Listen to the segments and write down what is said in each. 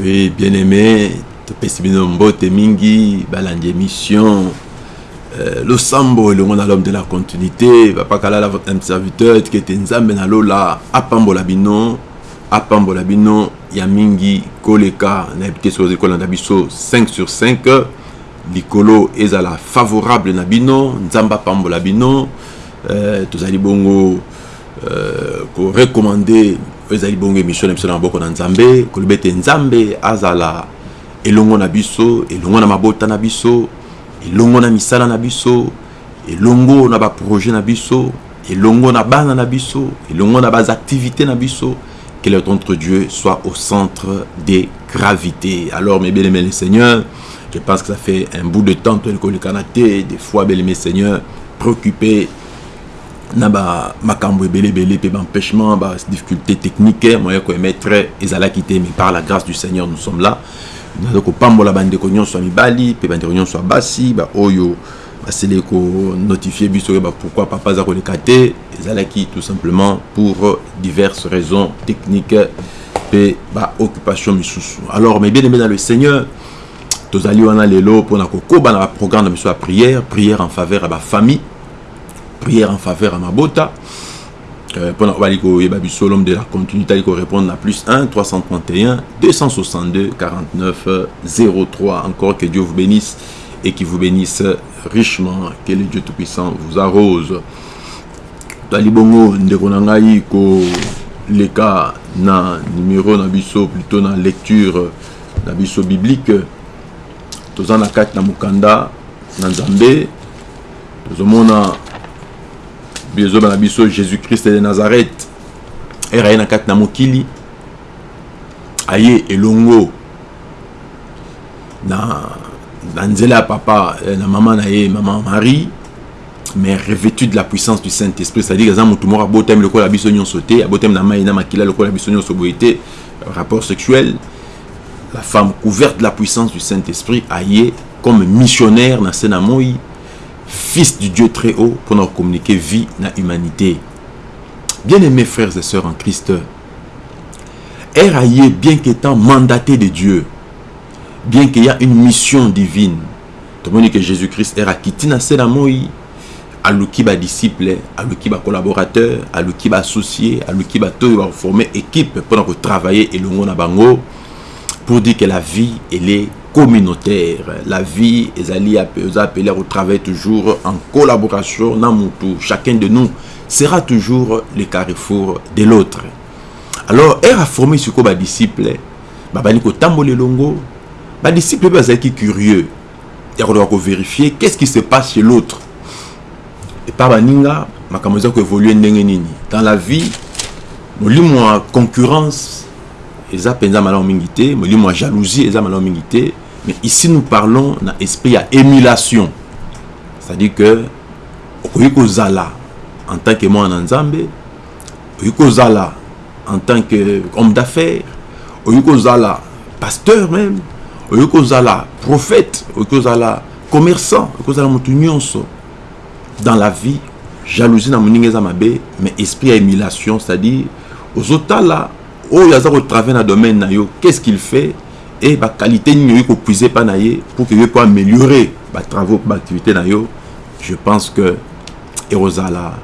Oui, bien-aimé, topesi bino mbote mingi balandi émission. Euh, losambo elongo na l'homme de la continuité. Bapakalala votre âme serviteur etikete nzambe na lola. Apambola bino apambola bino ya mingi koleka nayebi te soki ekolanda biso 5 sur 5 likolo ezala favorable na bino nzambe apambola bino. Euh, tozali bongo euh, korecommande ezali bongo émission na biso na maboko na nzambe koloba ete nzambe azala elongo na biso elongo na mabota na biso elongo na misala na biso elongo na baprojet na biso elongo na bana na biso elongo na baactivité na biso que notre Dieu soit au centre des gravités. Alors, mes bien-aimés les seigneurs, je pense que ça fait un bout de temps que le Kanaté, des fois, bien-aimés seigneurs, préoccupés na ba makambo ebele ebele mpe baempêchement badifficulté technique moya koemettre ezalaki te mais par la grâce du seigneur nous sommes là. Naza kopambola bandeko nyonso ya mibali mpe bandeko nyonso ya basi baoyo basili konotifie biso oyeba pourquoi papa aza koleka te. Ezalaki tout simplement pour diverses raisons techniques mpe baoccupation misusu. Alors mais bien aimé dans le seigneur tozali wana lelo mpona kokoba na baprogramme na biso ya prière prière en faveur ya bafamille prière en faveur à Mabota. Euh, pendant que l'homme de la continuité il répondre à plus 1 331 262 49 03 encore que Dieu vous bénisse et qui vous bénisse richement que le Dieu Tout-Puissant vous arrose. Talibongo ndeko na ngai ko leka na numéro na biso plutôt na lecture na biso biblique. Toza na kati na mokanda na nzambe. Tozomona bizoba na biso jésus-christ de nazareth. Ere aye na kati na mokili. Aye elongo. Na, na nzela ya papa na mama na ye mama marie. Mais revêtu de la puissance du saint-esprit. C'est-à-dire aza motu moko abotami lokola biso nyonso te abotami na mai na makila lokola biso nyonso boye te. Rapport sexuel. La femme couverte de la puissance du saint-esprit aye comme missionnaire na se na moi fils du Dieu très haut pour nous communiquer vie na humanité. Bien-aimés frères et sœurs en Christ, Eraye, bien qu'étant mandaté de Dieu, bien qu'il y a une mission divine, tout le monde que Jésus-Christ era kitina sena moi, aluki ba disciple, aluki ba collaborateur, aluki ba associé, to ba former équipe pour nous travailler et na bango pour dire que la vie elle est communautaire. La vie est appelée au travail toujours en collaboration. Chacun de nous sera toujours le carrefour de l'autre. Alors, elle a formé ce que les disciples, les tambole longo, les disciples sont curieux. Ils doivent vérifier qu'est-ce qui se passe chez l'autre. Et par baninga, makamoza ko évoluer dans la vie, nous concurrence eza mpenza malamu mingi te molimo ya jalousie eza malamu mingi te Mais ici, nous parlons d'un esprit à émulation. C'est-à-dire que, Zala, en tant que moi en Zambé, Zala, en tant qu'homme d'affaires, Zala, pasteur même, Zala, prophète, Zala, commerçant, Zala, dans la vie, jalousie dans mon mais esprit à émulation, c'est-à-dire, aux autres là, au travers d'un domaine, qu'est-ce qu'il fait? Et baqualité nini oyi kopuise mpa na ye pour que yo po améliorer batravaux baactivité na yo je pense que ekozala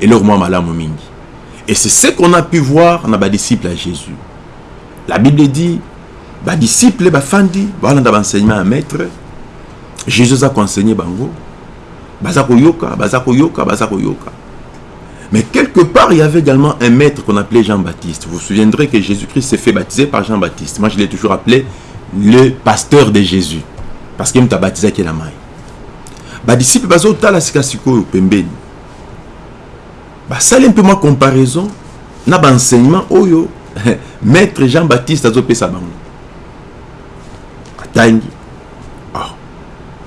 eloko mwa malamu mingi. Et c'est ce qu'on a pu voir na badisciple ya jésus. La bible dit badisciple bafandi balanda baenseignement ya maître jésus aza koenseigner bango. Baza koyoka baza koyoka baza koyoka Mais quelque part, il y avait également un maître qu'on appelait Jean-Baptiste. Vous vous souviendrez que Jésus-Christ s'est fait baptiser par Jean-Baptiste. Moi, je l'ai toujours appelé le pasteur de Jésus. Parce qu'il m'a baptisé qui la main. Bah, disciple, bah, zota la sikasiko pembeni. Bah, ça, un peu ma comparaison. Na ba enseignement, oyo. Maître Jean-Baptiste a zopé sa bango. Atangi. Ah.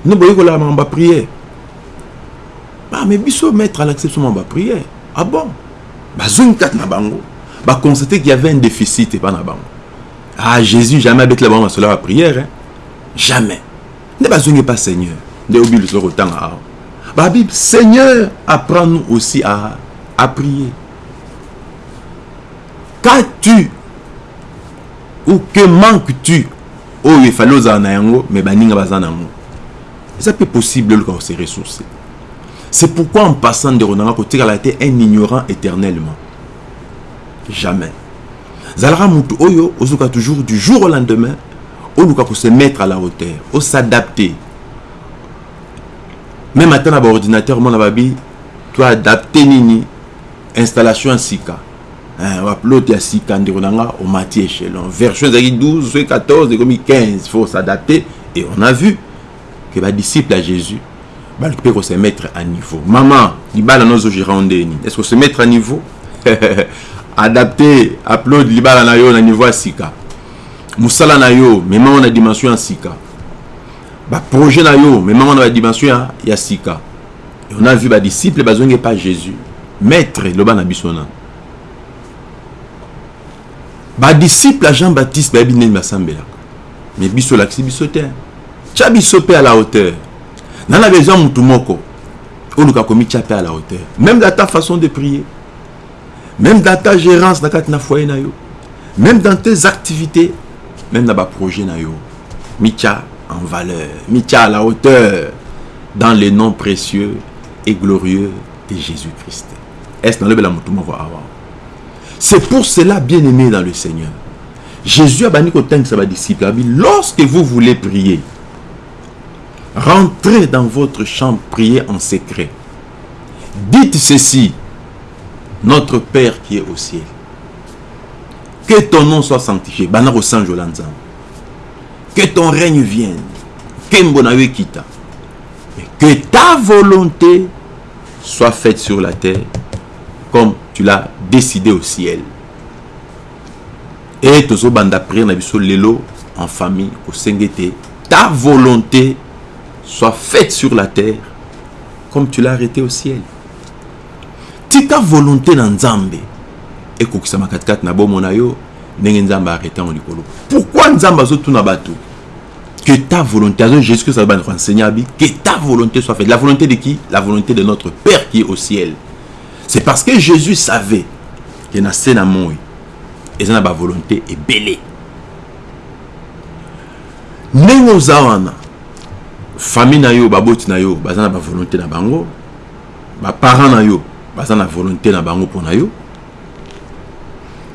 Nous, voyons la mamba prière. Bah, mais biso maître à l'acception mamba prière. Ah bon? Bazongi kati na bango. Baconstate qu'il y avait un déficit epa na bango. Ah jésus jamais abetela bango masolo ya prière hein? jamais. Nde bazongi epa seigneur. Nde obible solo kotanga awa babible seigneur apprend nous aussi à, à prier. Qu'as-tu ou que manques-tu oyo efali ozala na yango me baninga baza nango eza mpe possible oluka kose ressource C'est pourquoi en passant de Ronanga Kotika a été un ignorant éternellement. Jamais. Zalara Moutou Oyo, Ozuka toujours du jour au lendemain, Oluka pour se mettre à la hauteur, au s'adapter. Même à temps ordinateur, mon ababi, toi adapter nini, installation en Sika. Upload ya Sika, Ndironanga, au matière échelon. Version 12, 14, 15, il faut s'adapter. Et on a vu que les disciples à Jésus, baluki mpe kose mettre à niveau. Mama libala no ozogéra ndeni est ce que se mettre à niveau? Adapte upload libala na yo na niveau ya sika. Mosala na yo memango na dimension ya sika. Baprojet na yo memango na badimension ya, ya sika. Et on a vu badisciple bazongi epa jésus. Maître loba na biso na. Badisciple ya jean baptiste bayebi ndeni basambelaka mais biso olakisi biso te. Tya biso mpe à la hauteur na na besoin mutu moko oluka komitya mpe à la hauteur. Même dans ta façon de prier même dans ta gérance même dans tes activités même na baprojet na yo en valeur mitya à la hauteur dans le nom précieux et glorieux de Jésus-Christ. Moko awa c'est pour cela bien aimé dans le Seigneur Jésus a banni kotangisa badisciple abi lorsque vous voulez prier rentrez dans votre chambre priez en secret. Dites ceci notre Père qui est au ciel. Que ton nom soit sanctifié. Que ton règne vienne. Que ta volonté soit faite sur la terre comme tu l'as décidé au ciel. Et na biso lelo en famille ete ta volonté soit faite sur la terre comme tu l'as arrêté au ciel. Tika volonté na nzambe. Ekokisama katikati na bomoi na yo ndenge nzambe arrêté yango likolo. Pourquoi nzambe azotuna bato? Que ta volonté azo jésus christ alobani renseigner abi. Que ta volonté soit faite. La volonté de qui? La volonté de notre père qui est au ciel. C'est parce que jésus savait ke na se na moi eza na bavolonté ebele ndenge oza wana famille na yo baboti na yo baza na bavolonté na bango. Baparent na yo baza na volonté na bango mpo na yo.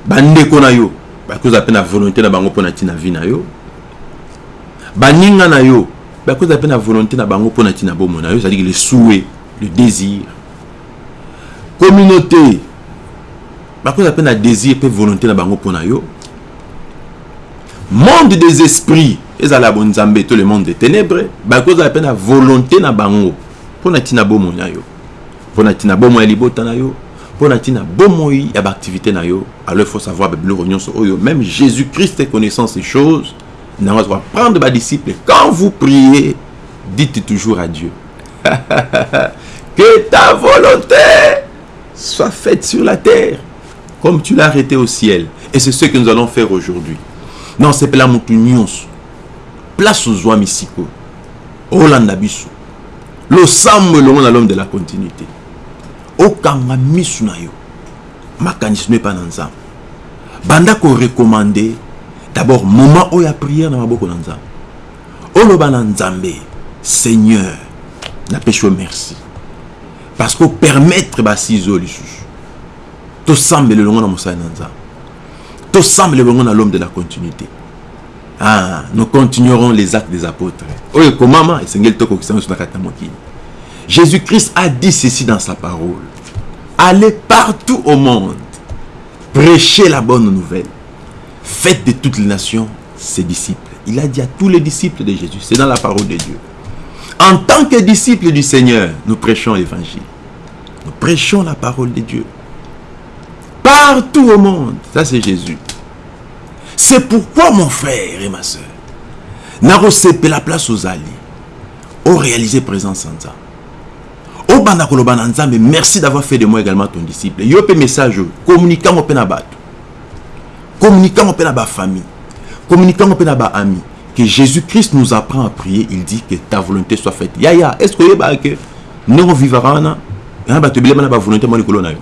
Bandeko na yo bakozala mpe na volonté na bango mpo na ntina vie na yo. Baninga na yo bakozala mpe na volonté na bango mpo na ntina bomoi na yo cestadire le souhait le désir. Communauté bakozala mpe na désir mpe volonté na bango mpo na yo. Monde des esprits ezala bonzambe to le monde des ténèbres bakozala mpe na volonté na bango. Mpo na ntina bomoi na yo. Mpo na ntina bomoi ya libota na yo. Mpo na ntina bomoi ya baactivité na yo. Alors il faut savoir babiloko nyonso oyo même jésus christ connaissant ces choses. Nango azoka prendre badisciple quand vous priez dites toujours à dieu. Que ta volonté soit faite sur la terre comme tu l'as arrêté au ciel. Et c'est ce que nous allons faire aujourd'hui. Non sepela motu nyonso place ozwami sikoyo olanda biso. Losambo elongo na l'homme de la continuité. Okanga misu na yo. Makanisi no epa na nzambe. Banda korekomande d'abord moment oyo ya prière na maboko na nzambe. Oloba na nzambe seigneur napesi yo merci. Parce que opermettre basise oyo lisusu. Tosambela elongo na mosali na nzambe. Tosambela elongo na l'homme de la continuité ah, nous continuerons les actes des apôtres. Jésus-christ a dit ceci dans sa parole. Allez partout au monde prêchez la bonne nouvelle. Faites de toutes les nations ses disciples. Il a dit à tous les disciples de Jésus c'est dans la parole de Dieu. En tant que disciples du Seigneur nous prêchons l'évangile. Nous prêchons la parole de Dieu. Partout au monde ça c'est Jésus c'est pourquoi mon frère et ma soeur nakosepela place ozali oréaliser présence en nzambe obanda koloba na nzambe merci d'avoir fait de moi également ton disciple. Yo mpe message mpe na bato. Communikango mpe na bafamille communikango mpe na baami que jésus christ nous apprend à prier. Il dit que ta volonté soit faite. Yaya est ce que oyebaka ke ndenge ovivaka wana yana bato ebelema na bavolonté mwa likolo na yo.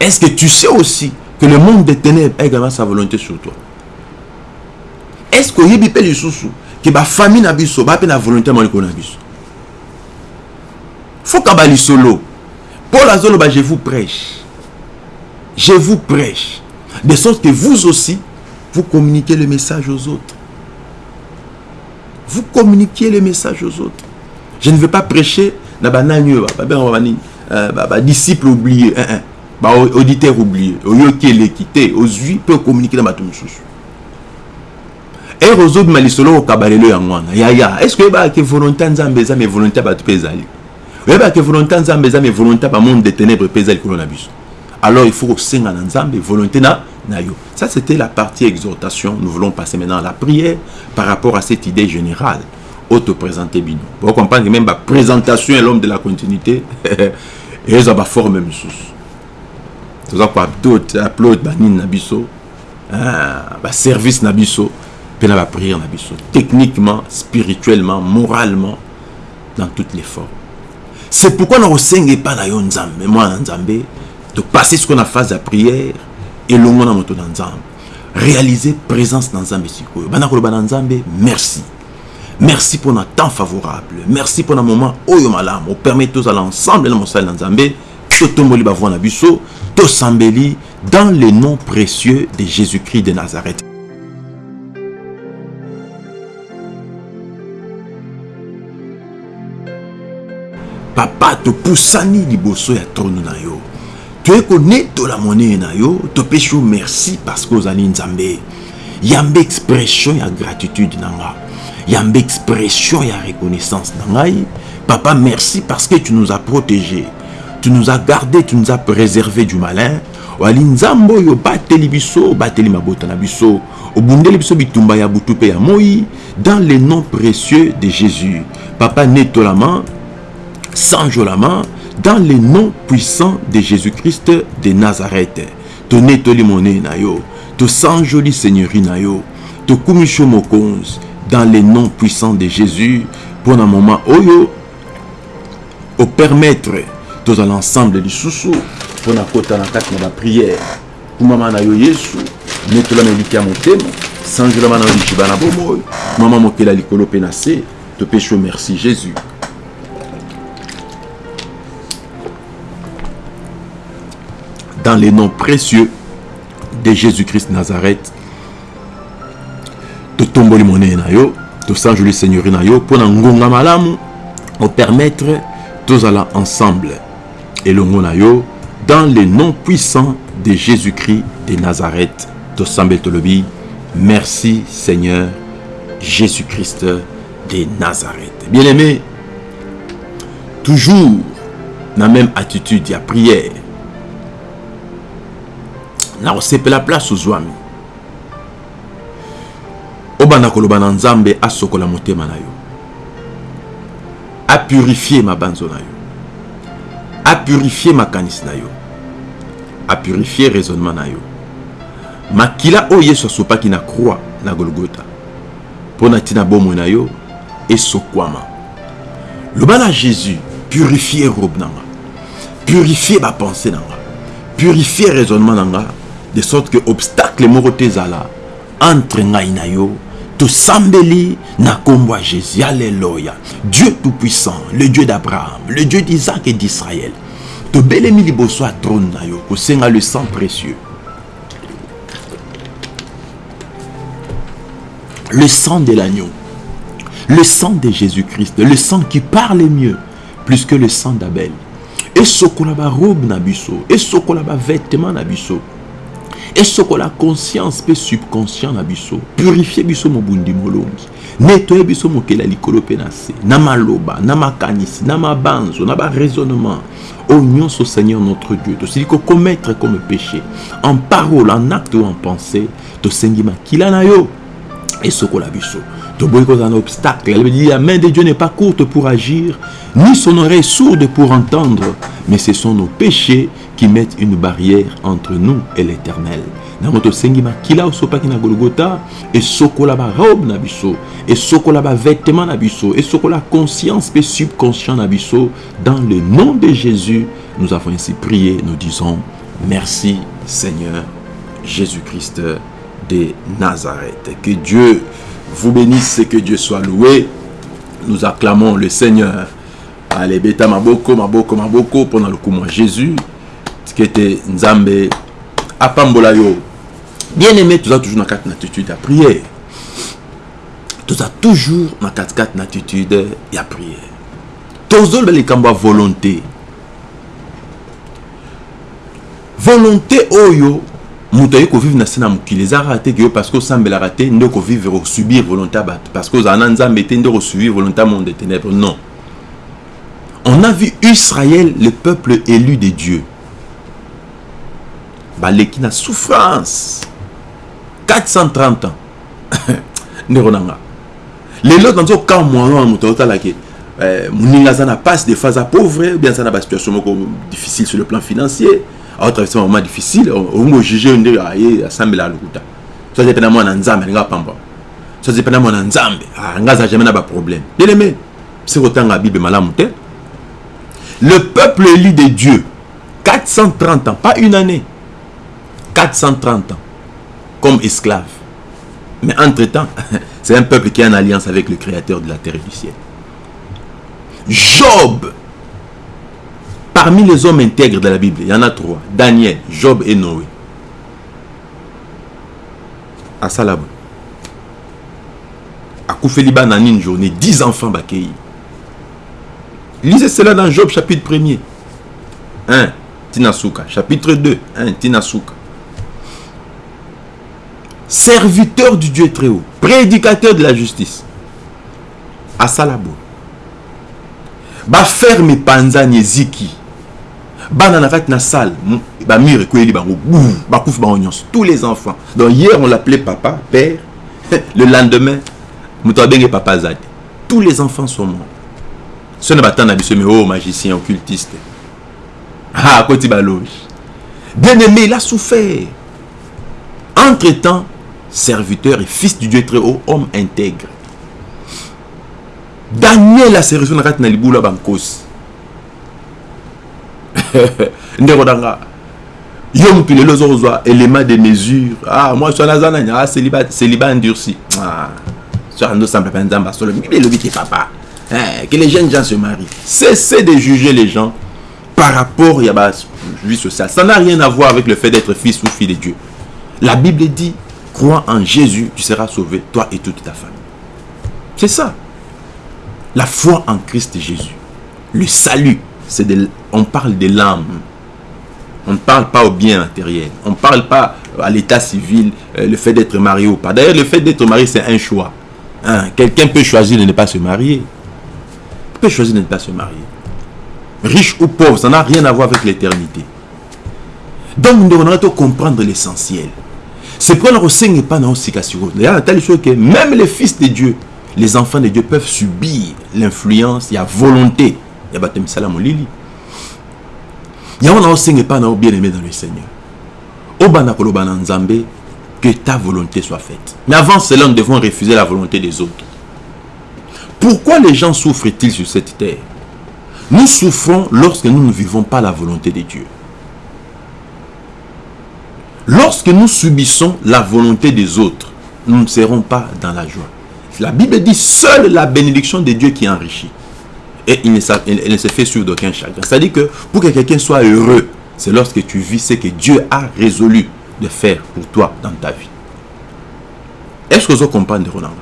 Est ce que tu sais aussi que le monde des ténèbres ait également sa volonté sur toi. Est-ce que oyebi mpe lisusu ke bafamille na biso baa mpe na volonté moko likolo na biso? Fokamba lisolo. Paul azoloba je vous prêche. Je vous prêche. De sorte que vous aussi vous communiquez le message aux autres. Vous communiquez le message aux autres. Je ne veux pas prêcher na banani oyo badisciple oublié baauditeur oublié oyoki eleki te ozwi mpe ocommunike na bato mosusu ere ozobima lisolo okaba lelo yango wana yaya est ce que oyebaka volonté ya nzambe eza me volonté ya bato mpe ezali oyebaka volonté ya nzambe eza me volonté ya bamonde de ténèbre mpe eza likolo na biso alors il faut kosenga na nzambe volonté na na yo. Ça c'était la partie exhortation. Nous voulons passer maintenant à la prière par rapport à cette idée générale. Autoprésenter bino pour comprendre que même baprésentation ya l'homme de la continuité. Eza baforme mosusu toza koaplaude banini na biso baservice na biso mpe na baprière na biso. Techniquement spirituellement moralement dans toutes les formes. C'est pourquoi nakosenga epai na yo nzambe mwana nzambe topase sikoyo na phase ya prière elongo na moto na nzambe. Réaliser présence na nzambe sikoyo banda koloba na nzambe merci. Merci mpona temps favorable. Merci mpona moment oyo malamu. Opermet tozala ensemble na mosali na nzambe totomboli bavoi na biso tosambeli dans le nom précieux de jésus-christ de nazareth. Papa topusani liboso ya trone na yo. Toye konetola monene na yo topesi yo merci parce que ozali nzambe. Yambe expression ya gratitude na nga. Yambe expression ya reconnaissance na papa merci parce que tu nous as protégés tu nous as gardés tu nous as préservés du malin. Wali nzambe oyo bateli biso bateli mabota na biso. Obundeli biso bitumba ya butu mpe ya moi dans le nom précieux de jésus. Papa netolama sanjolama dans le nom puissant de jésus-christ de nazareth. Tonetoli monene na yo. Tosanjoli seigneurie na yo. Tokumisi yo mokonzi dans le nom puissant de jésus. Mpona moment oyo opermettre tozala ensemble lisusu mpona kota na kati na bapriere kumama na yo yesu netolama eliki ya motema sanjolama na yo lijiba na bomoi mama mokela likolo mpe na se topesi yo merci jésus dans le nom précieux de jésus-christ nazareth totomboli monene na yo tosanjoli seigneurie na yo na ngonga malamu opermettre tozala ensemble elongo na yo dans le nom puissant de jésus-christ de nazareth. Merci seigneur jésus-christ de nazareth. Bien aimé toujours na même attitude ya prière nakosepela place ozwami obanda koloba na nzambe asokola motema na yo apurifie mabanzo na yo apurifie makanisi na yo apurifie raisonnement na yo. Makila oyo yesu asopaki na croix na golgota mpo na na yo esokwama. Loba na jésus purifie robe na nga purifie bapense na nga purifie raisonnement na nga de sorte que obstacle moko te ezala entre na yo tosambeli na nkombo ya jésus. Alleluya dieu tout-puissant le dieu d'abraham le dieu d'isaac et d'israël tobelemi liboso ya trône na yo kosenga le sang précieux. Le sang de l'agneau le sang de jésus-christ le sang qui parle mieux plus que le sang d'abel. Esokola barobe na biso esokola bavêtement na biso esokola conscience mpe subconscient na biso purifie biso mobundi molongi netoye biso mokela likolo mpe na se na maloba na makanisi na mabanzo na baraisonnement oyo nyonso seigneur notre dieu tosili kokommettre comme péché en parole en acte ou en pensée tosengi makila na yo esokola biso toboyi kozala na obstacle. Elle dit la main de dieu n'est pas courte pour agir ni son oreille sourde pour entendre mais ce sont nos péchés qui mettent une barrière entre nous et l'éternel. Nango tosengi makila osopaki na golgota esokola barobe na biso esokola bavêtement na biso esokola conscience mpe subconscient na biso. Dans le nom de jésus nous avons ainsi prié nous disons merci seigneur Jésus-Christ de Nazareth. Que Dieu vous bénisse et que Dieu soit loué. Nous acclamons le Seigneur. Allez, beta maboko, maboko, maboko, pendant le coup, moi, Jésus, ce qui était Nzambe, apambola yo. Bien aimé, tu as toujours dans quatre attitudes à prière. Tu as toujours dans quatre quatre attitudes à prière. Tozol les kamba volonté. Volonté oyo moto aye kovivre na se na mokili. Ezalaka te ke yo parce que osambelaka te nde okovivre osubir volonté ya bato parce que ozala na nzambe te nde okosubir volonté ya monde de ténèbre non. On a vu israël le peuple élu de dieu baleki na souffrance. 430 ans. Ndeko na nga. Lelo nazokamwa wana moto azotalaki moninga aza na passe des fois aza pauvre bien aza na basituation moko difficile sur le plan financier aotraverse moment difficile ojuge nde aye asambela lokuta so aza mpe na mwana nzambe alingi apamba so aza mpe na mwana nzambe nga aza jamais na baproblème bien aimé se kotanga bible malamu le peuple élu de dieu 430 ans pas une année. 430 ans comme esclave mais entre temps c'est un peuple qui est en alliance avec le créateur de la terre et du ciel. Job Parmi les hommes intègres de la Bible, il y en a trois. Daniel, Job et Noé. À Salab. À Koufeliba, dans une journée, dix enfants bakei. Lisez cela dans Job chapitre 1er. 1. Tinasuka. Chapitre 2. 1. Tinasuka. Serviteur du Dieu très haut. Prédicateur de la justice. À Salabo. Baferme panzani ziki. Bana na kati na salle bamire ekweli bango bakufi bango nyonso. Tous les enfants. Donc hier on l'appelait papa père. Le lendemain moto abenge papa aza te tous les enfants sont morts. So na batanda biso mais oh magicien occultiste. Ah akoti baloge bien aimé il a souffert. Entre temps serviteur et fils du dieu très haut homme intègre. Daniel aserviso na kati na libula bankosi ndeko na nga. Yo motu lelo ozokozwa élément de mesure. Ah moi so naza nani ah célibat endurci. Ah so andosambla mpe nzambe asolo bible elobi papa. Eh, que les jeunes gens se marient. Cessez de juger les gens par rapport la vie sociale ça n'a rien à voir avec le fait d'être fils ou fille de Dieu. La Bible dit crois en Jésus tu seras sauvé toi et toute ta famille. C'est ça. La foi en Christ Jésus. Le salut de, on parle de l'âme. On ne parle pas au bien matériel. On ne parle pas à l'état civil, euh, le fait d'être marié ou pas. D'ailleurs, le fait d'être marié, c'est un choix. Hein? Quelqu'un peut choisir de ne pas se marier. Il peut choisir de ne pas se marier. Riche ou pauvre, ça n'a rien à voir avec l'éternité. Donc, nous devons comprendre l'essentiel. C'est pourquoi nous ne pas dans que même les fils de Dieu, les enfants de Dieu peuvent subir l'influence, il y a volonté bato misala molili yango na osenga bien aimé dans le seigneur. Que ta volonté soit faite. Mais avant cela nous devons refuser la volonté des autres. Pourquoi les gens souffrent-ils sur cette terre? Nous souffrons lorsque nous ne vivons pas la volonté de Dieu. Lorsque nous subissons la volonté des autres nous ne serons pas dans la joie. La Bible dit seule la bénédiction de Dieu qui enrichit et il ne, se fait sur d'aucun chagrin. C'est-à-dire que pour que quelqu'un soit heureux, c'est lorsque tu vis ce que Dieu a résolu de faire pour toi dans ta vie. Est-ce que vous comprenez, Roland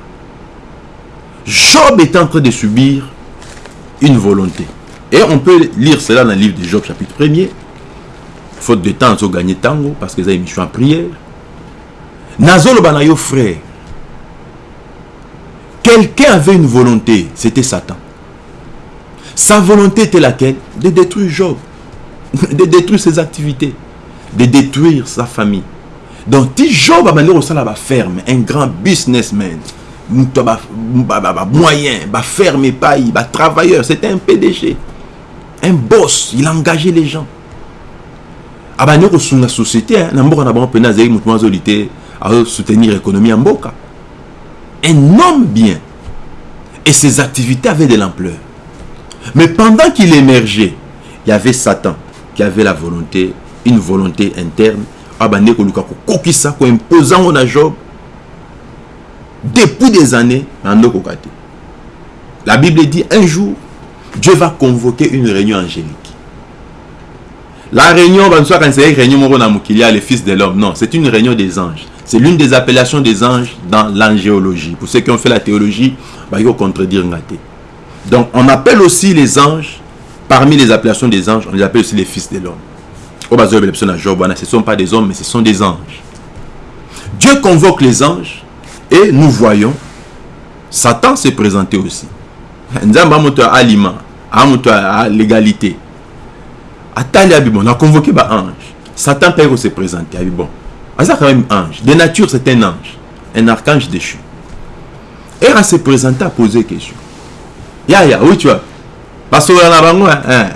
Job est en train de subir une volonté. Et on peut lire cela dans le livre de Job, chapitre 1er. Faute de temps, ils ont gagné tango parce qu'ils ont mis en prière. Nazolo Banayo, frère. Quelqu'un avait une volonté, c'était Satan. Sa volonté était laquelle? De détruire Job, de détruire ses activités, de détruire sa famille. Donc, si Job a manière ça la ferme, un grand businessman, moyen, ferme pays, travailleur, c'était un PDG, un boss, il a engagé les gens. abandi kosunga société na mboka na bango mpena azali motu azoli à soutenir l'économie en mboka un homme bien. Et ses activités avaient de l'ampleur mais pendant qu'il émergeait, il y avait Satan qui avait la volonté, une volonté interne, koimpose yango na job depuis des années la bible dit un jour dieu va convoquer une réunion angélique. La réunion ya le fils de l'homme. Non c'est une réunion des anges. C'est l'une des appellations des anges dans l'angéologie. Pour ceux qui ont fait la théologie baki kocontredire nga te donc on appelle aussi les anges parmi les appellations des anges on les appelle aussi les fils de l'homme ce ne sont pas des hommes, mais ce sont des anges. Dieu convoque les anges et nous voyons Satan se présenter aussi. Nzamba aliment, à l'égalité. On a convoqué un ange. Satan peut se présenter. Bon, c'est quand même ange. De nature, c'est un ange, un archange déchu. Et à se présenter à poser question. Ya ya, oui tu vois. Parce que hein,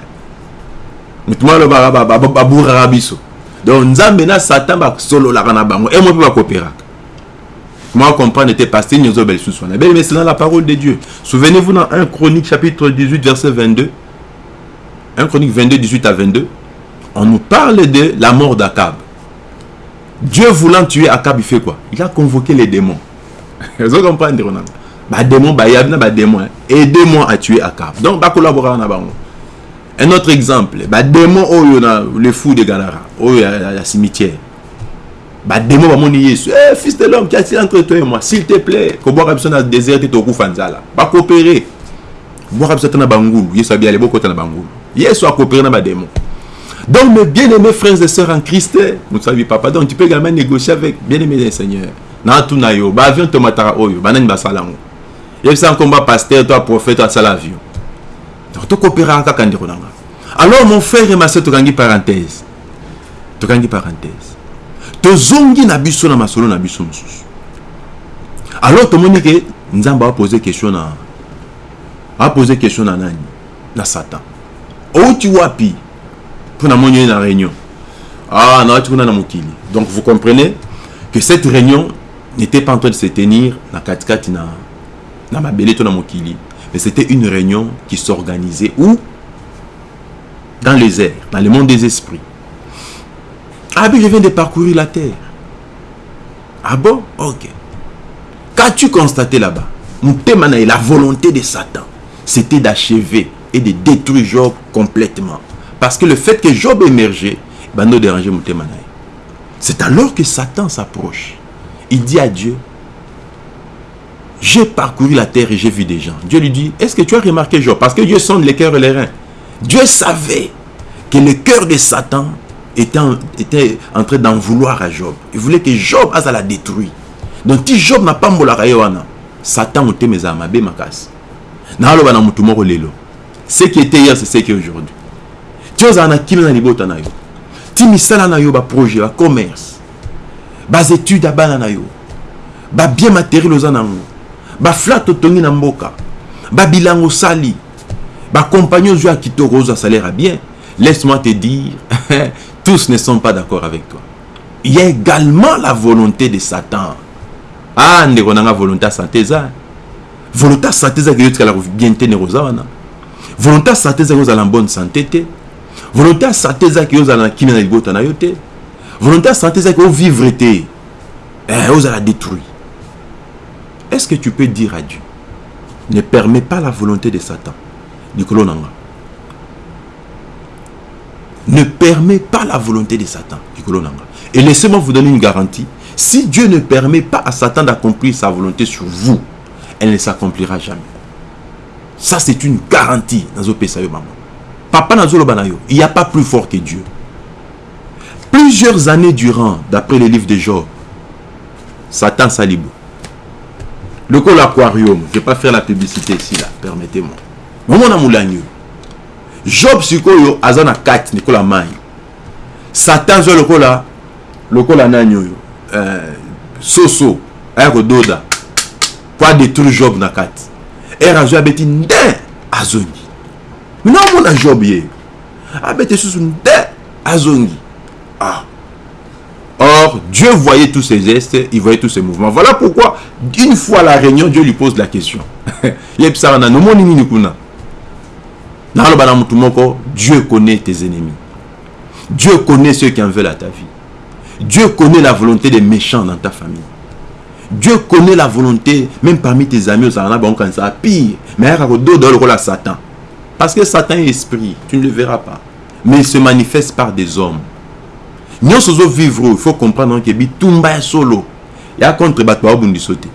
mituma alobaka baburaka biso donc nzambe na satan basololaka na bango. Emo mpe bakopéraka comment comprendre lisusu wana ebeli mais c'est dans la parole de dieu. Souvenez-vous dans 1 chronique chapitre 18 verset 22 1 chronique 22 18 à 22 on nous parle de la mort d'Akab. Dieu voulant tuer Akab il fait quoi? Il a convoqué les démons. Vous comprenez bah démons bah y bah démons aidez-moi à tuer Akab. Donc bah collaborer na bango. Un autre exemple. Badémon oyo na le fou de galara oyo ya, ya cimetière. Badémon bamoni yesu. Eh, fils de l'homme qui entre toi et moi? S'il te plaît. Kobwaka biso na désert te tokufa nzala bakopere bwaka biso ata na bangulu. Yesu abiale bokota na bangulu. Yesu akopere na badémon donc mes bien-aimés frères et sœurs en Christ mosabi papa donc tu peux également négocier avec bien-aimés des seigneurs na tuna yo baavion tomataka oyo. Banani basala yango yebisa nkomba pasteur to prophète asala avion. Donc tokopéraka kaka ndeko na nga. Alors mon frère et ma soeur tokangi parenthèse. Tokangi parenthèse. Tozongi na biso na masolo na biso mosusu. Alors tomoni ke nzambe apose question na apose question na nani? Na satan. Outi wapi? Mpo namoni ye na réunion. Ah nawati kuna na mokili. Donc vous comprenez que cette réunion n'était pas en train de se tenir na katikati na mais c'était une réunion qui s'organisait où? Dans les airs, dans le monde des esprits. Ah mais je viens de parcourir la terre. Ah bon? Ok. Qu'as-tu constaté là-bas? La volonté de Satan, c'était d'achever et de détruire Job complètement. Parce que le fait que Job émergeait, ben, nous dérangeait C'est alors que Satan s'approche. Il dit à Dieu, j'ai parcouru la terre et j'ai vu des gens. Dieu lui dit, est-ce que tu as remarqué Job? Parce que Dieu sonde les cœurs et les reins. Dieu savait que le cœur de Satan était en, train d'en vouloir à Job. Il voulait que Job a la détruit. Donc si Job n'a pas mbolaka yoana, Satan a mes amabe makas. Na lo bana mutu moko lelo. Ce qui était hier c'est ce qui est aujourd'hui. As un kimi na libota na na ba projet, ba commerce. Ba études à bana na yo. Ba bien matériel. baflat otongi na mboka. Babilango osali bacompagne ozwa ya kitoko ozwa salaire ya bien. Laisse-moi te dire tous ne sont pas d'accord avec toi. Il y a également la volonté de satan. Ah ndeko nanga volonté ya sante eza. Volonté ya sante ezaki yotikala bien te ndeko oza wana. Volonté ya sante ezaki ozala bonne santé te. Volonté ya sante ezaki ozala na kimia na libota na yo te. Volonté ya sante ezaki ovivre te. Eh, ozala détruit. Est-ce que tu peux dire à Dieu ne permet pas la volonté de Satan? Nicolo Nanga ne permet pas la volonté de Satan. Et laissez-moi vous donner une garantie. Si Dieu ne permet pas à Satan d'accomplir sa volonté sur vous, elle ne s'accomplira jamais. Ça, c'est une garantie. Papa il n'y a pas plus fort que Dieu. Plusieurs années durant, d'après les livres de Job, Satan s'alibe. Le col aquarium, je vais pas faire la publicité ici, là, permettez-moi. Moment job sikoyo aza na kati lokola mai satan zwa lokola lokola nani oyo? Euh, soso aya kododa po adétruire job na kati ere azwi abeti nde azongi. Mina omona job ye. Abeti susu nde azongi. Ah Dieu voyait tous ses gestes, il voyait tous ses mouvements. Voilà pourquoi, une fois à la réunion, Dieu lui pose la question. Dieu connaît tes ennemis. Dieu connaît ceux qui en veulent à ta vie. Dieu connaît la volonté des méchants dans ta famille. Dieu connaît la volonté, même parmi tes amis, pire. Mais il y a Satan. Parce que Satan est esprit, tu ne le verras pas. Mais il se manifeste par des hommes. Nous sommes vivre, il faut comprendre que Bitumba est solo. Il y a contre sauter.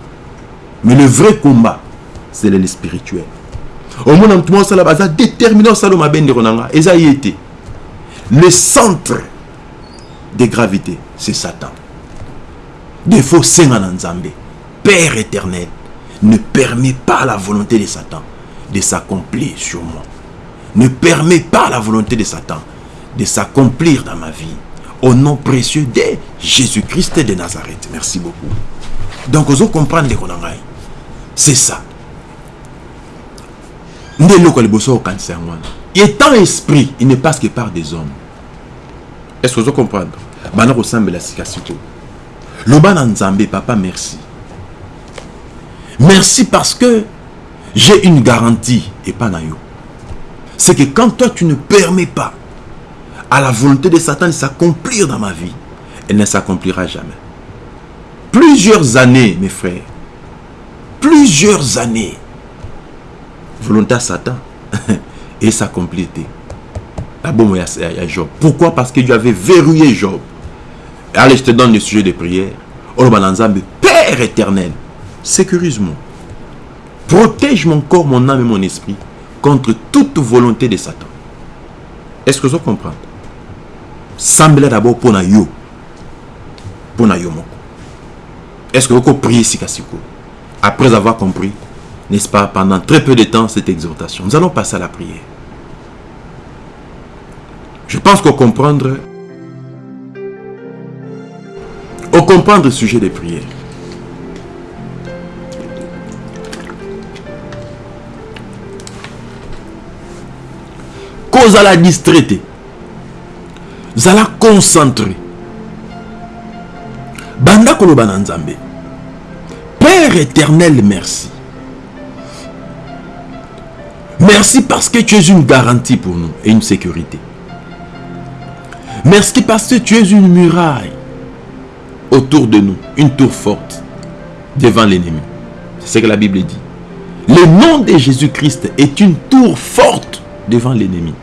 Mais le vrai combat, c'est le spirituel. Saloma Ben Et ça y était. Le centre de gravité, c'est Satan. Des faux Nzambe, Père éternel, ne permet pas la volonté de Satan de s'accomplir sur moi. Ne permet pas la volonté de Satan de s'accomplir dans ma vie. Au nom précieux de Jésus-Christ de Nazareth. Merci beaucoup. Donc, vous comprenez C'est ça. Étant esprit, il ne passe que par des hommes. Est-ce que vous comprenez? Bana ressemble la sikasiko. Loba Nzambe, papa, merci. Merci parce que j'ai une garantie et pas. C'est que quand toi tu ne permets pas à la volonté de Satan de s'accomplir dans ma vie, elle ne s'accomplira jamais. Plusieurs années, mes frères, plusieurs années, volonté à Satan et s'accomplir. Job. Pourquoi? Parce que Dieu avait verrouillé Job. Allez, je te donne le sujet de prière. Père éternel, sécurise-moi. Protège mon corps, mon âme et mon esprit contre toute volonté de Satan. Est-ce que vous comprenez Semble d'abord pour yo. Pour yo Est-ce que vous priez sikasiko Après avoir compris, n'est-ce pas, pendant très peu de temps, cette exhortation. Nous allons passer à la prière. Je pense qu'on comprendre, on comprendre le sujet des prières. Cause à la distraiter. Vous allez concentrer. Banda koloba Père éternel, merci. Merci parce que tu es une garantie pour nous et une sécurité. Merci parce que tu es une muraille autour de nous, une tour forte devant l'ennemi. C'est ce que la Bible dit. Le nom de Jésus-Christ est une tour forte devant l'ennemi.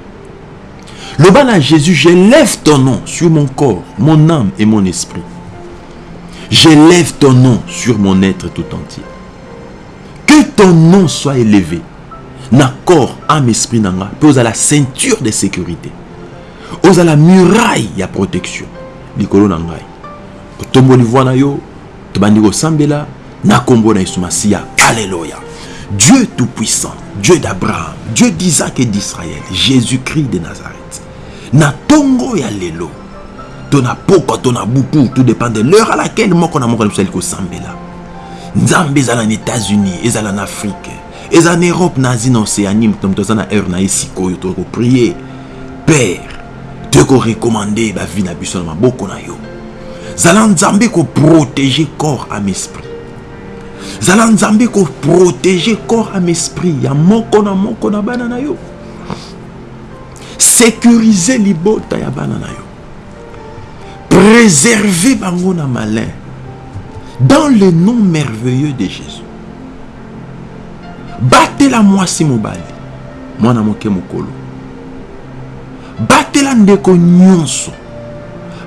Le bas à Jésus, j'élève ton nom sur mon corps, mon âme et mon esprit. J'élève ton nom sur mon être tout entier. Que ton nom soit élevé. Na corps, âme, esprit, nanga, pose à la ceinture de sécurité la muraille ya protection. Likolo na ngai. Otomboli voix na yo tobandi kosambela na kombo na yesu masiya alléluia. Dieu tout puissant dieu d'abraham dieu d'isaac et d'israël jésus-christ de nazareth na tongo ya lelo. To na pokwa to na butu tout dépend de l'heure à laquelle moko na moko na biso ali kosambela nzambe ezala na états-unis ezala na afrique eza na europe na asie na océanie moto moto aza na heure na ye sikoyo tokoprie père tokorekomande bavi na biso na maboko na yo. Zala nzambe koprotege corps ame esprit. Zala nzambe koprotege corps ame esprit ya moko na moko na bana na yo sécuriser libota ya bana na yo. Préserver bango na malin. Dans le nom merveilleux de jésus. Batela mwasi mobali. Mwana moke mokolo. Batela ndeko nyonso.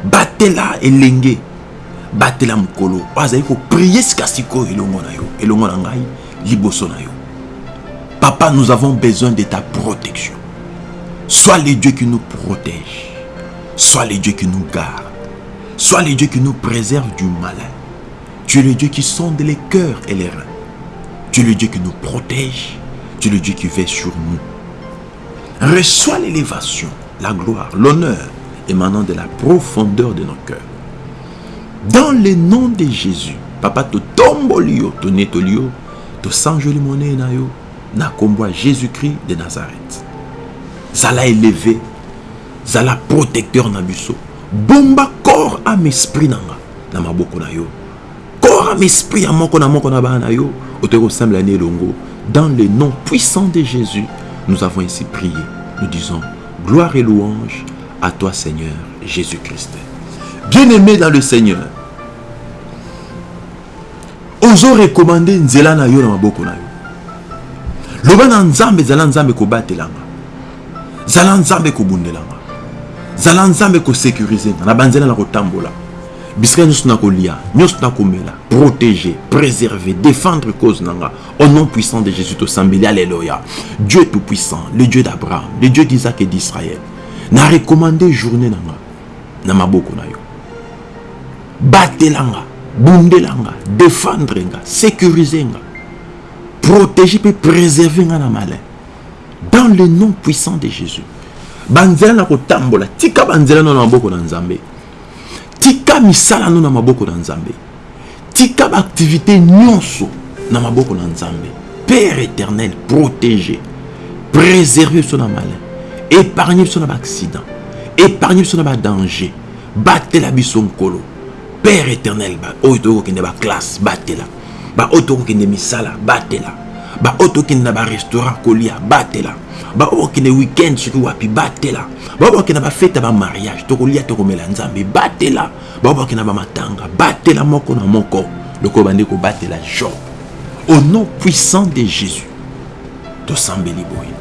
Batela elenge. Batela mokolo. Azali koprie sika sikoyo elongo na yo. Elongo na ngai liboso na yo. Papa nous avons besoin de ta protection sois le dieu qui nous protège. Sois le dieu qui nous garde. Sois le dieu qui nous préserve du malin. Tu es le dieu qui sonde les cœurs et les reins. Tu es le dieu qui nous protège. Tu es le dieu qui veille sur nous. Reçois l'élévation la gloire, l'honneur émanant de la profondeur de nos cœurs. Dans le nom de Jésus, papa to tombolio, to netolio, to sanjoli monnaie na yo, na Jésus-Christ de Nazareth. Zala élevé, zala protecteur na. Bomba corps à esprit nanga, na maboko na yo. Corps à esprit à moko na moko na ba na yo, oteko semble longo. Dans le nom puissant de Jésus, nous avons ainsi prié. Nous disons Gloire et louange à toi Seigneur Jésus-Christ. bien-aimé dans le Seigneur ozo recommande nzela na yo na maboko na yo loba na nzambe zala nzambe kobatelanga zala nzambe kobundelanga zala nzambe kosécurize nga. Na banzela na kotambola. Bisika nyonso na kolia nyonso na komela. Protéger préserver défendre cause na nga. Au nom puissant de jésus tosambeli. Alléluia. Dieu tout puissant le dieu d'abraham le dieu d'isaac et d'israël na recommande journée na nga na maboko na yo. Batelanga bundelanga défendre nga sécuriser nga. Protéger mpe préserver nga na malin dans le nom puissant de jésus. Banzela na kotambola. Tika banzela no na maboko na nzambe. Tika misala no na maboko na nzambe. Tika baaktivité nyonso na maboko na nzambe. Père éternel protégé. Préserver biso na malin. Épargne biso na baaccident épargne biso na badanger batela biso père éternel oyo tokokende baklasse batela baoyo tokokende misala batela baoyo tokende na barestaurant kolia batela baoyo bakende weekend soki wapi batela baoyo bakende bafete ya bamariage tokolia tokomela nzambe batela baoyo bakende na bamatanga batela moko na moko lokola bandi kobatela job. Au nom puissant de jésus tosambeli boye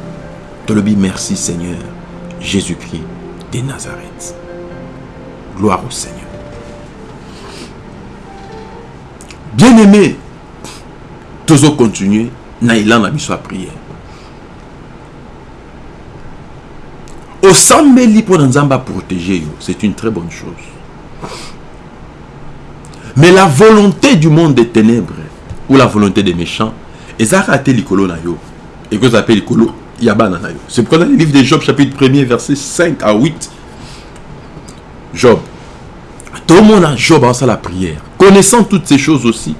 tolobi merci seigneur jésus-christ de nazareth. Gloire au seigneur. Bien aimé tozo continuer na biso ya prière. Osambeli mpo na nzambe aprotéger yo c'est une très bonne chose. Mais la volonté du monde des ténèbres ou la volonté des méchants ezalaka likolo na yo. Ekozala mpe likolo ya na c'est pourquoi dans le livre de job chapitre 1er verset 5 à 8 job. Tomona job asala prière. Connaissant toutes ces choses aussi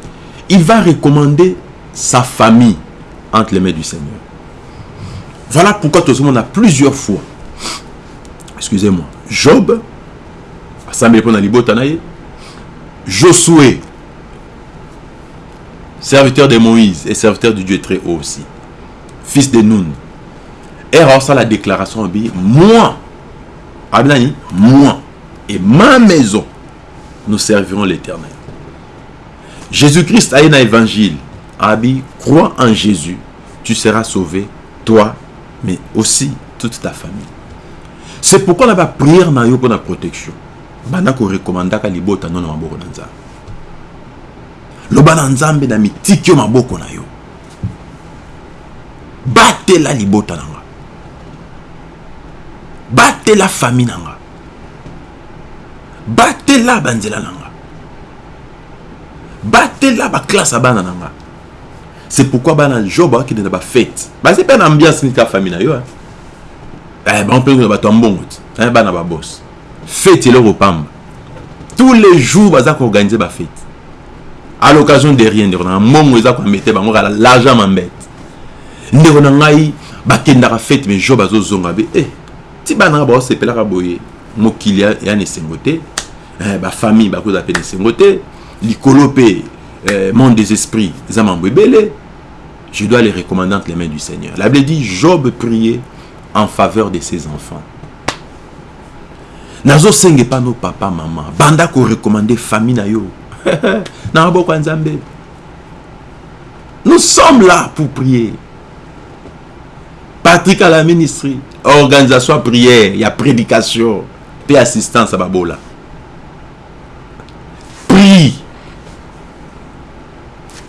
il va recommander sa famille entre les mains du Seigneur. Voilà pourquoi tout le monde a plusieurs fois, excusez-moi, Job, Josué, serviteur de Moïse et serviteur du Dieu très haut aussi, fils de Nun, et reçoit la déclaration, moi, moi et ma maison, nous servirons l'éternel. Jésus-Christ a un évangile. Abi, crois en Jésus, tu seras sauvé, toi, mais aussi toute ta famille. C'est pourquoi on a prière na yo pour la protection. Bana ko recommanda ka libota non maboko na nzambe. Loba na nzambe na mitiki maboko na yo. Batela libota na nga. Batela famille na nga. Batela banzela na nga. batela baklasse ya bana na nga c'est pourquoi bana job akende na bafete baza mpe na ambiance nini kaka famille na yo bango mpe na bato ya mbongo ti bana babos fete eloko pamba. Tous les jours baza koorganize bafete à l'occasion de rien ndeko na mbongo eza koamete bango kala l'argent mambete ndeko na ngai bakendaka fete mais job azozonga be. E ti bana baosepelaka boye. Mokili ya na esengo te bafamille bakozala mpe na esengo te likolo mpe euh, monde des esprits eza mambo ebele je dois les recommander entre les mains du seigneur. La bible dit job priait en faveur de ses enfants. Nazosenga epa no papa mama banda korekomande famille na yo. Na maboko ya nzambe. Nous sommes là pour prier. Patrick à la ministrie. Organisation ya prière. Ya prédication. Mpe assistance ya babola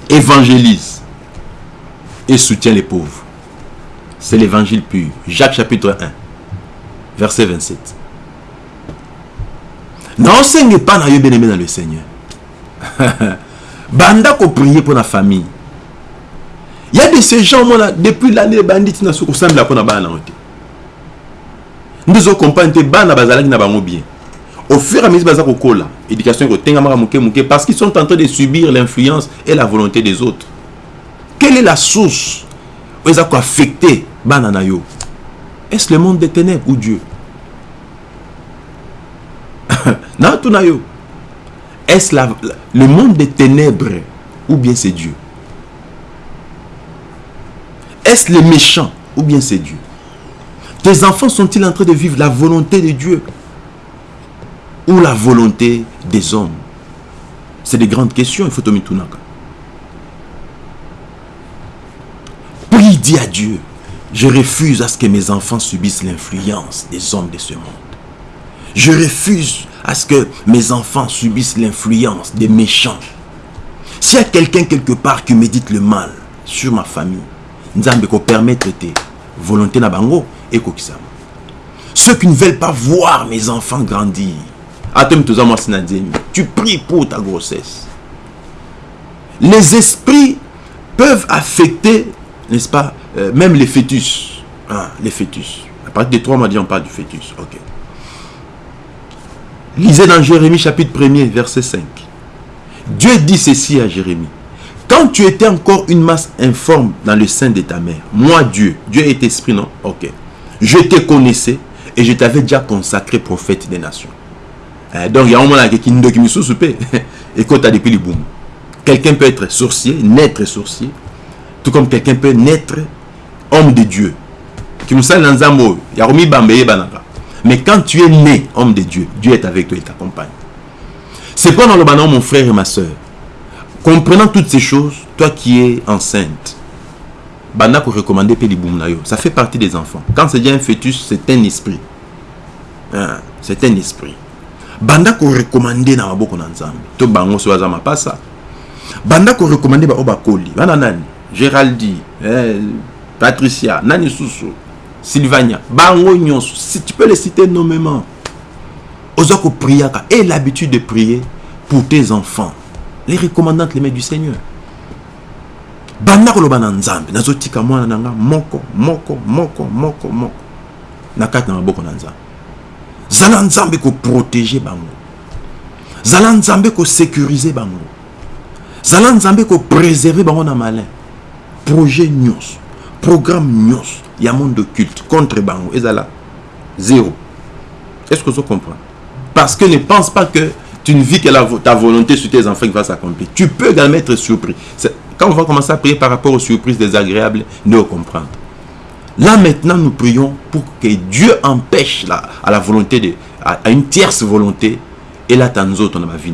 évangélise et soutient les pauvres. C'est l'évangile pur. Jacques chapitre 1, verset 27. n'enseigne pas na yo bien aimé dans le Seigneur. Banda ko prier pour la famille. Il y a de ces gens, moi, depuis l'année bandit, na soko sambla pour na bana na bien. Au fur et à mesure baza kokola, éducation parce qu'ils sont en train de subir l'influence et la volonté des autres. Quelle est la source où ils ont affecté na yo? Est-ce le monde des ténèbres ou Dieu? na tout na yo. Est-ce le monde des ténèbres ou bien c'est Dieu? Est-ce les méchants ou bien c'est Dieu? Tes enfants sont-ils en train de vivre la volonté de Dieu? Ou la volonté des hommes C'est des grandes questions, il faut tomber tout Prie, dis à Dieu, je refuse à ce que mes enfants subissent l'influence des hommes de ce monde. Je refuse à ce que mes enfants subissent l'influence des méchants. S'il y a quelqu'un quelque part qui médite le mal sur ma famille, Nzambe ko permettre tes volonté na bango et. Ceux qui ne veulent pas voir mes enfants grandir. Tu pries pour ta grossesse. Les esprits peuvent affecter, n'est-ce pas, euh, même les fœtus. Ah, les fœtus. À partir des trois mois, on parle du fœtus. Lisez dans Jérémie chapitre 1er, verset 5. Dieu dit ceci à Jérémie. Quand tu étais encore une masse informe dans le sein de ta mère, moi Dieu, Dieu est esprit, non? Ok. Je te connaissais et je t'avais déjà consacré prophète des nations. Eh, donc il y a un moment nous qui me soupé. Et quand tu as depuis le boom. Quelqu'un peut être sorcier, naître sorcier, tout comme quelqu'un peut naître homme de Dieu. Mais quand tu es né homme de Dieu, Dieu est avec toi et t'accompagne. C'est pas dans le banon, mon frère et ma soeur. Comprenant toutes ces choses, toi qui es enceinte, banda ko recommander Ça fait partie des enfants. Quand c'est déjà un fœtus, c'est un esprit. Hein, c'est un esprit. Banda ko recommander na maboko na nzambe. To bango so azama pasa. Banda ko recommander ba obakoli. Bana nani? Géraldine, eh, Patricia, Nani Soussou, Sylvania, Bango Nyonso. Si tu peux les citer nommément. Ozako Priaka. Et l'habitude de prier pour tes enfants. Les recommandantes, les mains du Seigneur. banda koloba na nzambe nazotika mwana na nga moko moko moko moko moko na kati na maboko na nzambe zala nzambe koprotege bango. Zala nzambe kosécurize bango. Zala nzambe kopréserve bango na malin. Projet nyonso programme nyonso ya monde culte contre bango ezala zéro. Est-ce que tu comprends parce que ne pense pas que tu ne vis que ta volonté sur tes enfants qui va s'accomplir. Tu peux également être surpris. Quand on va commencer à prier par rapport aux surprises désagréables, nous comprendre. Là maintenant, nous prions pour que Dieu empêche à la volonté de, à, une tierce volonté, et là, nous autres, on a vie.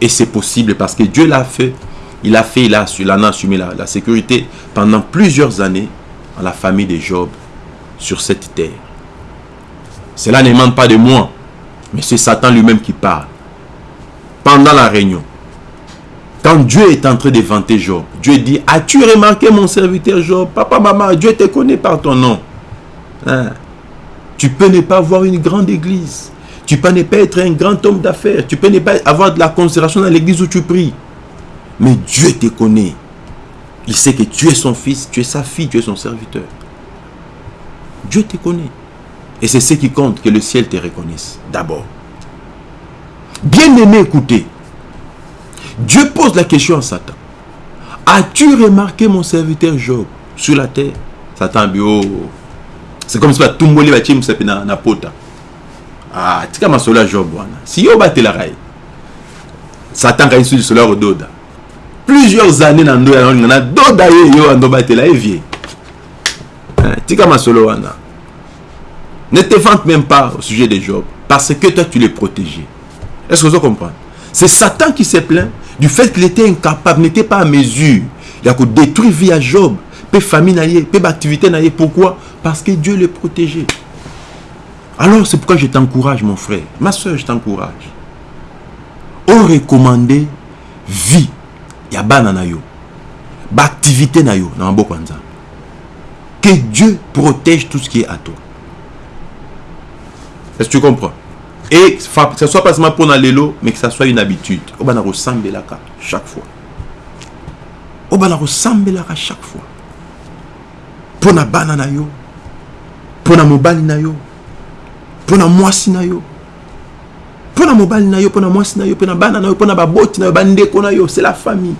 Et c'est possible parce que Dieu l'a fait. Il a fait, il a, assumé la, la sécurité pendant plusieurs années à la famille de Job sur cette terre. Cela ne demande pas de moi, mais c'est Satan lui-même qui parle. Pendant la réunion, quand Dieu est en train de vanter Job, Dieu dit, as-tu remarqué mon serviteur Job? Papa, maman, Dieu te connaît par ton nom. Hein? Tu peux ne pas avoir une grande église. Tu peux ne pas être un grand homme d'affaires. Tu peux ne pas avoir de la considération dans l'église où tu pries. Mais Dieu te connaît. Il sait que tu es son fils, tu es sa fille, tu es son serviteur. Dieu te connaît. Et c'est ce qui compte, que le ciel te reconnaisse d'abord. Bien aimé, écoutez. Dieu pose la question à Satan. As-tu remarqué mon serviteur Job sur la terre Satan bio. C'est comme si tu tumboli ba chim na na pota. Ah, tika masola Job wana. Si yo batela rai. Satan ka sur cela doda. Plusieurs années na ndo ya na doda ye yo ando batela e vie. Hein, tika masolo wana. Ne te vante même pas au sujet de Job parce que toi tu l'es protégé. Est-ce que vous comprenez C'est Satan qui s'est plaint du fait qu'il était incapable, n'était pas à mesure. Il a détruire vie à Job, peu famille, peu activité. Pourquoi? Parce que Dieu le protégeait. Alors c'est pourquoi je t'encourage, mon frère. Ma soeur, je t'encourage. On recommandait vie. Il y a banana yo. Activité na yo. Que Dieu protège tout ce qui est à toi. Est-ce que tu comprends? Et que ce soit pas seulement pour l'élo, mais que ça soit une habitude. On va ressembler là chaque fois. On va ressembler là chaque fois. Pour na banana yo, pour na mobile na yo, pour na moisi na yo, pour na mobile na yo, pour na moisi na yo, pour na banana yo, pour na baboti na yo, bandeko na yo, c'est la famille.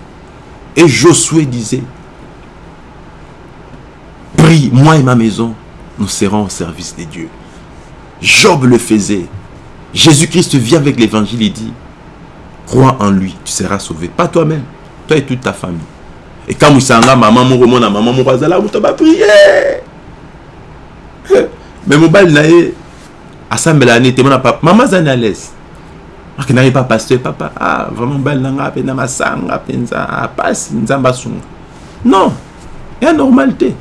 Et Josué disait, prie, moi et ma maison, nous serons au service de Dieu. Job le faisait. Jésus-Christ vient avec l'évangile et dit, crois en lui, tu seras sauvé. Pas toi-même, toi et toute ta famille. Et quand vous savez, maman, mon maman, maman, mon bazala, vous va prier. Mais mon bal nae, assemble l'année, t'es mon papa, maman zane à l'aise. akendaki pa pasteur papa ah vraiment bali na mpe na masanga mpenza apasi nzambe asunga non ya normal te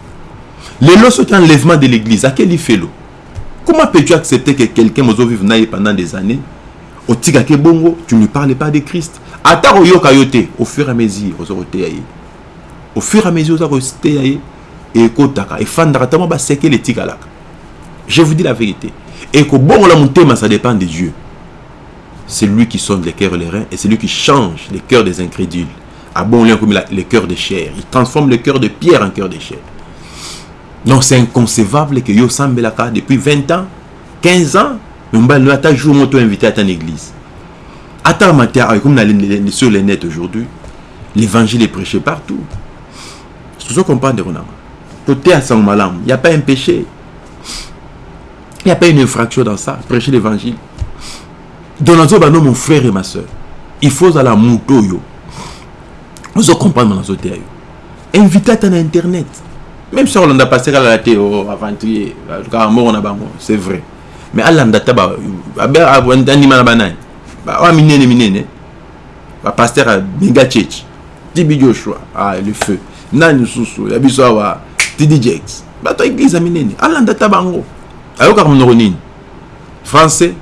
lelo soki enlèvement de l'église akeli felo comment peux-tu accepter que quelqu'un ye pendant des années bongo tu ne parles pas de christ? Ata au fur et à mesure au fur et à mesure koteya ye ekotaka efandaka ntango basekele je vous dis la vérité. Ekobongola motema ça dépend de dieu c'est lui qui sonne les cœurs et les reins et c'est lui qui change les cœurs des incrédules. Bon lien comme les cœurs de chair il transforme le cœur de pierre en cœur de chair donc c'est inconcevable que yo sambelaka depuis 20 ans 15 ans mais mbali ata jour moto invité à ton église. Matin comme sur les aujourd'hui l'évangile est prêché partout. C'est ce qu'on parle de côté à sang malam il n'y a pas un péché. Il n'y a pas une infraction dans ça prêcher l'évangile. Donazo bano mon frère et ma soeur il faut ala moto yo. Ozo comprendre na zote yo. Invité à internet même si olanda paster alala te o aventurier kaka moko na bango c'est vrai. Mais alanda ta andima na banani oya minene minene. Bapaster abenga euh, church tibi joshua. Ah, le feu. Nani mosusu ya biso awa tidi jax bato ya eglize ya minene. Alanda ta bango ayokaka monoko nini français.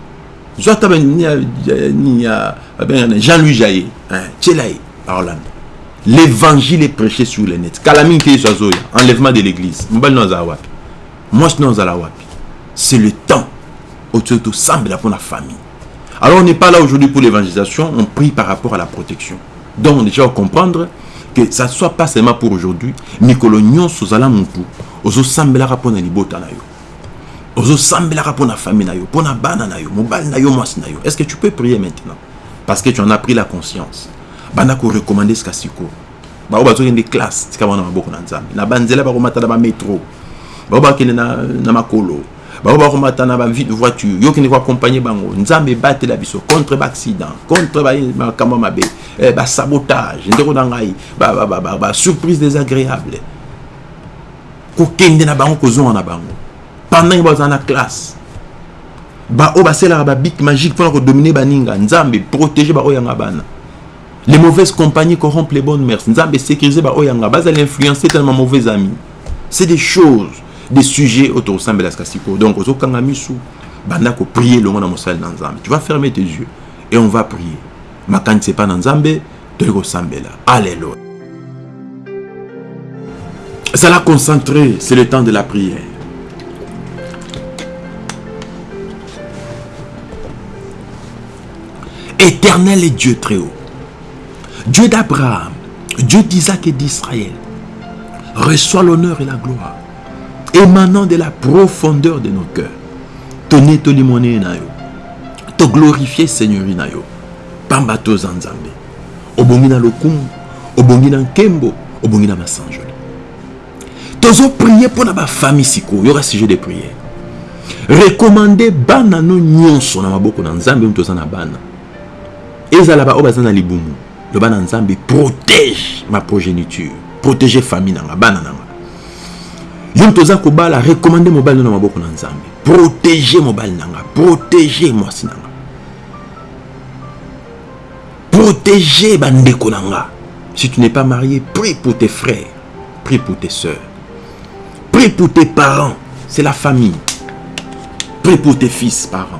Zwa ta banini ya euh, babenga euh, na jean louis jaye tiela ye aolanda l'évangile est prêché sur le net yesu azoya enlèvement de l'église. C'est le temps otoyo tosambela mpo na famille. Alors on n'est pas là aujourd'hui pour l'évangélisation. On prie par rapport à la protection. Donc déjà comprendre que ça soit pas seulement pour aujourd'hui. Mikolo nyonso ozala motu ozosambelaka mpo na libota na yo. Ozosambelaka mpo na famille na yo. Mpo na bana na yo. Mobali na yo mwasi na yo. Est ce que tu peux prier maintenant? Parce que tu en as pris la conscience banda korecommande sika sikoyo bao bazokende classe tika bana maboko na nzambe. Na banzela bakomata na bametro bao bakende na, na makolo bao bakomata na bavoiture yo kende koaccompagne bango. Nzambe ebatela biso contre baaccident contre makambo mabe basabotage ndeko na ngai basurprise désagréable. Kokende na bango kozonga na bango. Pendant bazala na classe baoyo basalaka babic magique mpona kodomine baninga nzambe protege baoyo yanga bana les mauvaises compagnies corrompent les bonnes mères nzambe sécurise baoyo yanga bazala influencer tellement mauvais amis. C'est des choses des sujets oyo tokosambela sika sikoyo donc ozokanga misu banda koprier longo na mosali na nzambe tu vas fermer tes yeux et on va prier. Makanisi epa na nzambe toyei kosambela alleluya zala concentré c'est le temps de la prière. Éternel et Dieu très haut, Dieu d'Abraham, Dieu d'Isaac et d'Israël, reçois l'honneur et la gloire, émanant de la profondeur de nos cœurs. Tonne to limoné na yo, to glorifier Seigneur na yo, pamba to zanzambe, na lokumu, obongi na nkembo, na. Tozo prier pour na famille siko, y aura sujet de prière. Recommander bana no nyonso na maboko na na bana. ezala baoyo baza na libumu loba na nzambe protège ma progéniture protège famille nanga bana nanga yo toza kobala recommande mobali na maboko na nzambe protège mobali nanga protège mwasi nanga protège bandeko nanga si tu n'es pas marié prie pour tes frères prie pour tes soeurs prie pour tes parents c'est la famille. Prie pour tes fils parents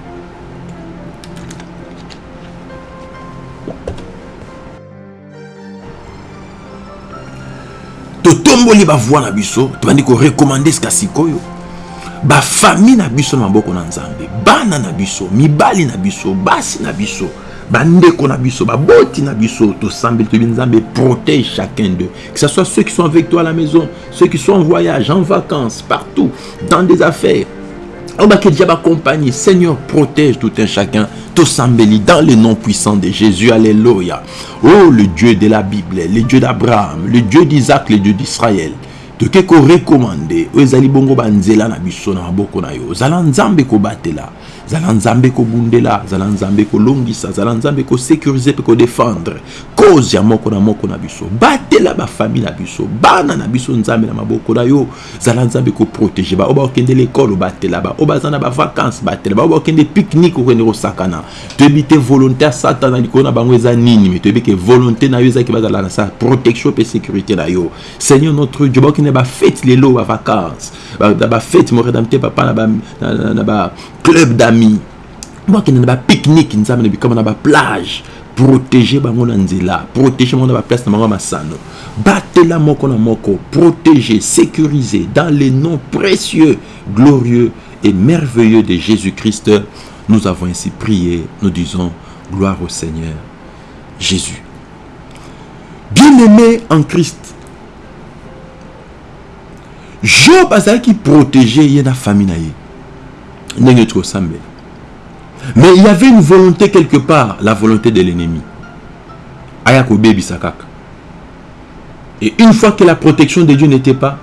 totomboli bavoi na biso tobandi korekomande sika sikoyo. Bafamille na biso na maboko na nzambe bana na biso mibali na biso basi na biso bandeko na biso baboti na biso tosambeli toyebi nzambe protège chacun d'eux. Que ce soit ceux qui sont avec toi à la maison ceux qui sont en voyage en vacances partout dans des affaires oyo bakeli déjà bacompagnie seigneur protège tout un chacun. Tosambeli dans le nom puissant de jésus. Alléluia. Oh le dieu de la bible le dieu d'abraham le dieu d'isaac le dieu d'israël. Toke korekomande oyo ezali bongo banzela na biso na yo zala nzambe kobundela zala nzambe kolongisa zala nzambe kosécurize mpe kodefendre cause ya moko na moko na biso. Batela bafamille na biso bana na biso nzambe na maboko na yo. Zala nzambe koprotege ba oyo bakokende lekole batela. Ba oyo baza na bavacance batela. Ba oyo bakokende pique-nique okende kosakana toyebi te volonté ya satan na likolo na bango eza nini me toyebi ke volonté na yo ezalaki bazala na sa protection mpe sécurité na yo. Seigneur notre dieu bakokende bafete lelo bavacance bafete moredam te papa na baclub d'amis. Bakende na bapique-nique nzambe na bikama na baplage protéger bango na nzela protéger bango na baplace na bango ya masano batela moko na moko protéger sécuriser dans les noms précieux glorieux et merveilleux de Jésus-Christ. Nous avons ainsi prié nous disons gloire au Seigneur Jésus. Bien-aimé en Christ job azalaki protégé ye na famille na mais il y avait une volonté quelque part la volonté de l'ennemi. Aya kobebisa kaka et une fois que la protection de dieu n'était pas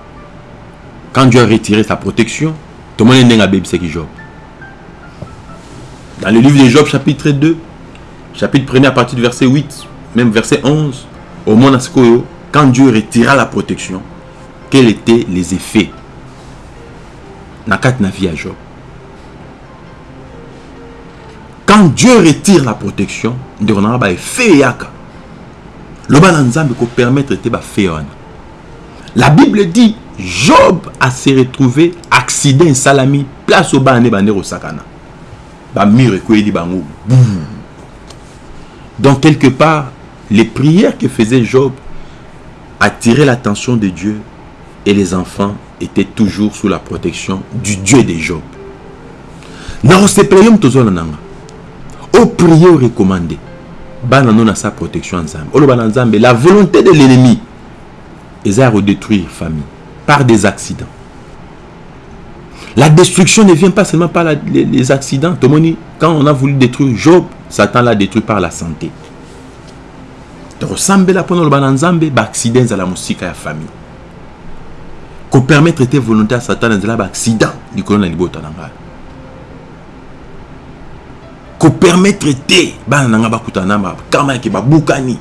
quand dieu a retiré sa protection tomoni ndenge abebisaki job. Dans le livre de job chapitre 2 chapitre 1 à partir du verset 8 même verset 11 au monde quand dieu retira la protection quels étaient les effets? Na kati na vie ya job quand dieu retire la protection ndeko nanga baefe eyaka loba na nzambe kopermettre te bafe wana la bible dit job a se retrouvé accident esalami place bande kosakana bamure ekweyeli bango donc quelque part les prières que faisait job attiraient l'attention de dieu et les enfants étaient toujours sous la protection du Dieu de Job. Tozona nanga. Au prier recommandé. Bana non à sa protection ensemble. Olo bana nzambe la volonté de l'ennemi est à redétruire famille par des accidents. La destruction ne vient pas seulement par les, accidents. Tomoni, quand on a voulu détruire Job, Satan l'a détruit par la santé. ressemble la pendant le bananzambe, ba accident à la musique à la famille. kopermettre te volonté ya satan nzela baaccident likolo na libota na ngai kopermettre te. Bana na ngai bakutana na bakama yake babukani.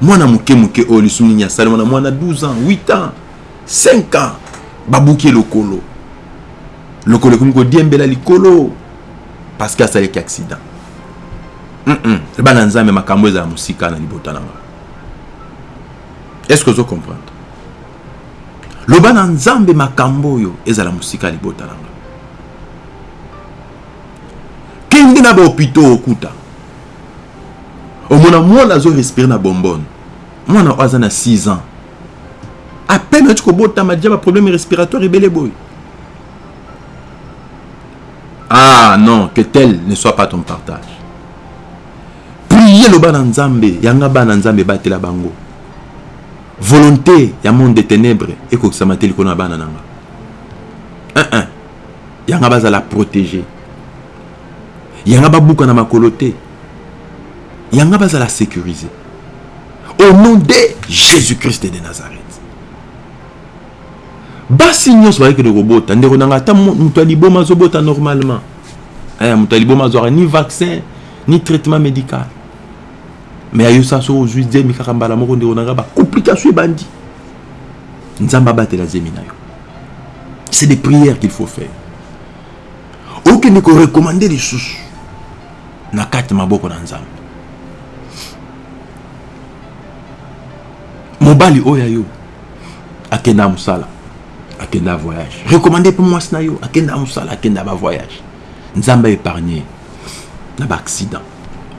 Mwana moke moke oyo lisumu nini asali mwana mwana 12 ans 8 ans 5 ans babuki lokolo. Lokolo ekomi kodiembela likolo parce que asalaki accident. Mm -mm. bana nzambe makambo ezala mosika na libota na ngai est ce que ozo comprendre? Loba na nzambe makambo oyo ezala mosika ya libota na nga kende na bahopito okuta. Omona mwana azorespire na bombone mwana oyo aza na 6 ans. Apene ati kobotama dia baproblème respiratoire ebele boye ah non que tel ne soit pas ton partage. Priye loba na nzambe yanga bana nzambe batela bango. Volonté ya monde de ténèbre ekokisama te likolo na bana na nga un, un. yanga bazala protégé yanga babuka na makolo te. Yanga bazala sécurisé. Au nom de jésus-christ de nazareth. Basi nyonso bayekende kobota ndeko nanga ata moto ya liboma azobota normalement. Aya moto ya liboma azwaka ni vaccin ni traitement médical. Me ayosa so ozwi zemi kaka mbala moko ndeko nanga bacomplication ebandi. Nzambe abatela zemi na yo. C'est des prières qu'il faut faire. Okende korekomande lisusu na kati maboko na nzambe. Mobali oyo yo akende ya mosala akende ya voyage. Rekomande mpe mwasi na yo akende ya mosala akende ya bavoyage nzambe aépargne na baaccident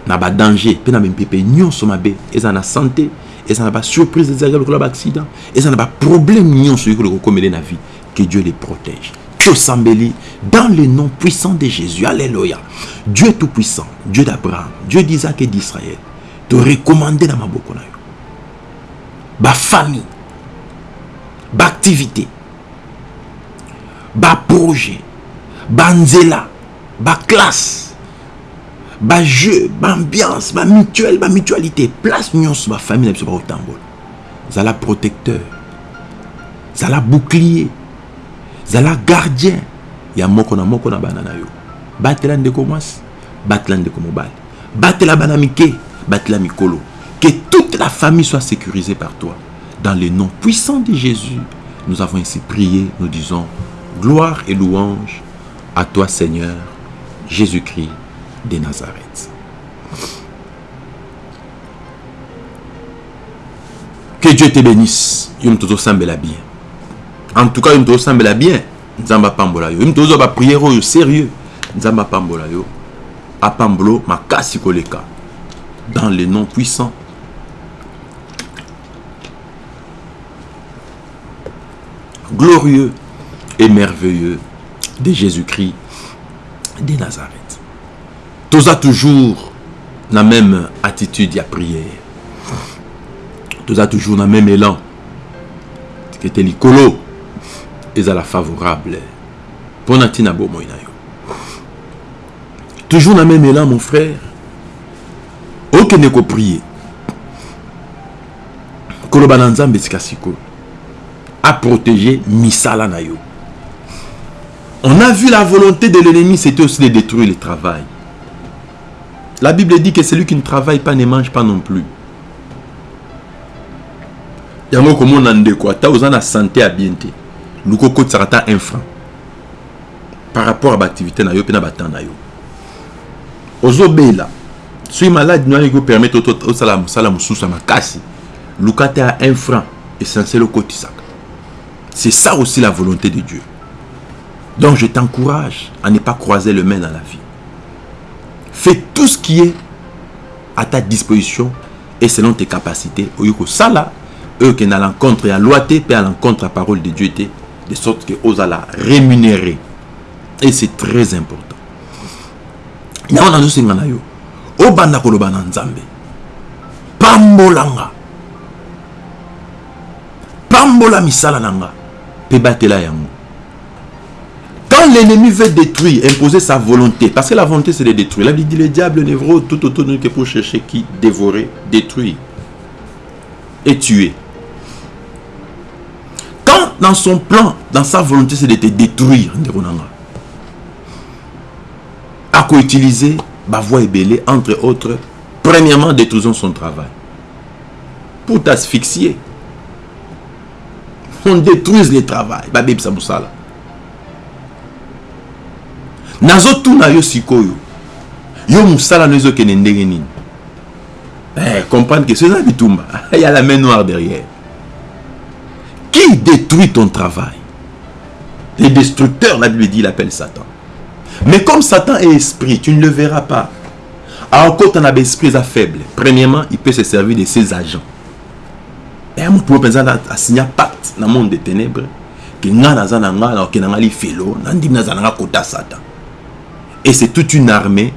na badanger mpe na bampepe nyonso mabe eza na santé eza na basurprise ezalaka lokola baaccident eza na baproblème nyonso oyekola kokomele na vie. Que dieu les protège dans le nom puissant de jésus alléluia. Dieu est tout puissant dieu d'abraham dieu d'isaac et d'israël torekomande na maboko na yo bafamille baactivité baprojet banzela baklasse bajeu baambiance bamutuelle bamutualité place nyonso bafamille na biso bakotambola zala protecteur bouclier zala gardien. Ya moko na moko na yo. Batela ndeko mwasi batela ndeko mobali. Batela bana mike batela mikolo. Que toute la famille soit sécurisée par toi. Dans le nom puissant de Jésus nous avons ainsi prié nous disons gloire et louange à toi Seigneur Jésus-Christ de Nazareth. Que Dieu te bénisse. Yo moto tozosambela bien en tout cas yo moto tozosambela bien. Apambola yo. Moto tozwa bapriere oyo sérieux. Dans le nom puissant. Glorieux et merveilleux de Jésus-Christ de Nazareth. Toza toujours la même attitude à prière. Toza toujours la même élan. Te likolo ezala favorable. Ponatina bo moinayo. Toujours la même élan mon frère. okende koprie koloba na nzambe esika sikoyo aprotéger misala na yo on a vu la volonté de l'ennemi c'était aussi de détruire le travail la bible dit que celui qui ne travaille pas ne mange pas non plus yango komona ndeko ata oza na santé ya bien luka okotisaka ata un franc. Par rapport à baactivité na yo mpe na batemps na yo. Ozobela soki maladi no alingi kopermettre osala mosala mosusu ya makasi luka te ya un franc essentiel okotisaka c'est ça aussi la volonté de Dieu. Donc je t'encourage à ne pas croiser le main dans la vie. Fais tout ce qui est à ta disposition et selon tes capacités. Oyo kosala oyo okende à l'encontre ya loi te mpe à l'encontre ya parole de Dieu te de sorte que ozala rémunéré. Et c'est très important. Yango nazosenga na yo obanda koloba na pambolanga pambola misala na nga. Yango. Quand l'ennemi veut détruire imposer sa volonté parce que la volonté c'est de détruire. La Bible dit le diable vaut tout autour de nous que pour chercher qui dévorer détruire et tuer dans son plan dans sa volonté c'est de te détruire ndeko na nga akoutiliser voix ebele entre autres premièrement détruisons son travail. Pour t'asphyxier. On détruise le travail. Babebisa mosala nazotuna yo sikoyo. Yo mosala no ezokende ndenge nini? Eh, comprendre que c'est ça bitumba. Il y a la main noire derrière qui détruit ton travail? Les destructeurs la Bible dit il appelle Satan. Mais comme Satan est esprit tu ne le verras pas. Alors quand on a esprit faible premièrement il peut se servir de ses agents. Moto mpenza asigna pacte na monde de ténèbre ke nga naza na nga nakokende nga lifelo nandimi naza na nga kota satan. Et c'est toute une armée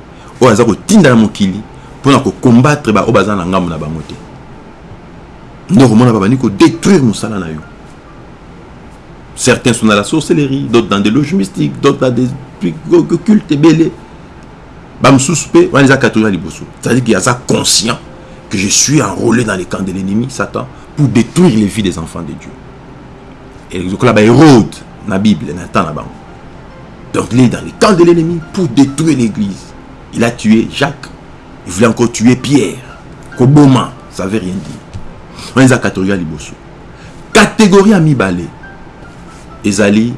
certains sont dans la sorcellerie d'autres dans des loges mystiques d'autres dans des cultes ebele bamosusu mpe wana eza kategorie ya liboso c'est-à-dire qu'il aza conscient que je suis enrôlé dans les camps de l'ennemi satan pour détruire les vies des enfants de Dieu. Et là-bas, Hérode, dans la Bible, dans le temps là-bas. Donc, il est dans les camps de l'ennemi pour détruire l'église. Il a tué Jacques. Il voulait encore tuer Pierre. Koboma, ça ne veut rien dire. On est à catégorie liboso. Catégorie amibale. Ezali,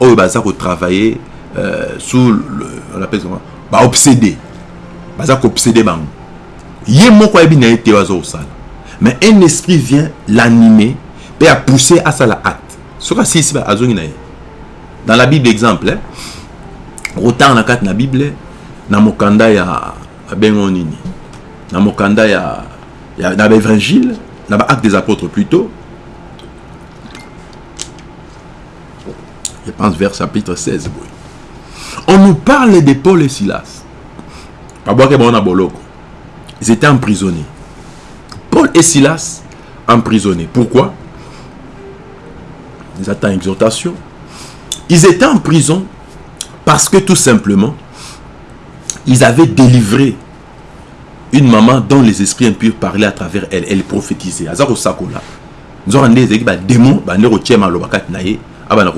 oh, bah, ça travailler euh, sous le, on appelle comment, bah, obsédé. Bah, ça obsédé, bah, yé moko yebi na ye te waza osala mais un esprit vient l'animer et à pousser à ça la acte soki asilisi azongi na ye. Dans la bible exemple eh, otanga na kati na bible na mokanda ya babengo nini? Na mokanda ya, ya na baévangile na baacte des apôtres plutôt je pense vers chapitre 16 boy. on nous parle de paul et silas ils étaient emprisonnés. Paul et Silas emprisonnés. Pourquoi? Ils attendent exhortation. Ils étaient en prison parce que tout simplement, ils avaient délivré une maman dont les esprits impurs parlaient à travers elle. Elle prophétisait. Badémon bande kotia maloba kati na ye abana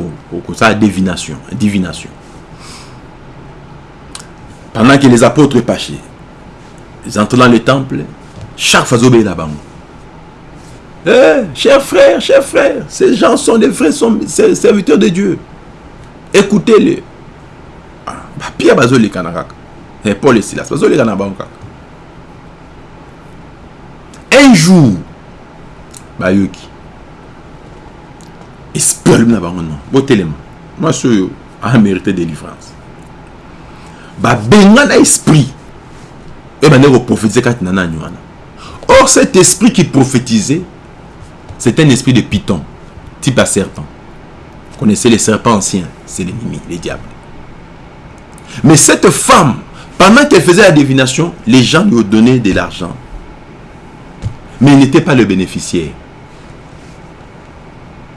kosala divination divination pendant que les apôtres pachaient ils entrent dans le temple chaque fois azobeyela bango Eh, chers frères, chers frères, ces gens sont des vrais sont serviteurs de Dieu. Écoutez-les. Ah, Pierre bazoleka na kaka. Et Paul et Silas bango kaka. Un jour, bayoki. Alumi na bango non. Botelema. Mwasi oyo a mérité délivrance. Babenga na esprit. Et bande koprophétiser kati na. Or cet esprit qui prophétisait c'est un esprit de python, type à serpent. Vous connaissez les serpents anciens, c'est l'ennemi, les diables. Mais cette femme, pendant qu'elle faisait la divination, les gens lui ont donné de l'argent. Mais il n'était pas le bénéficiaire.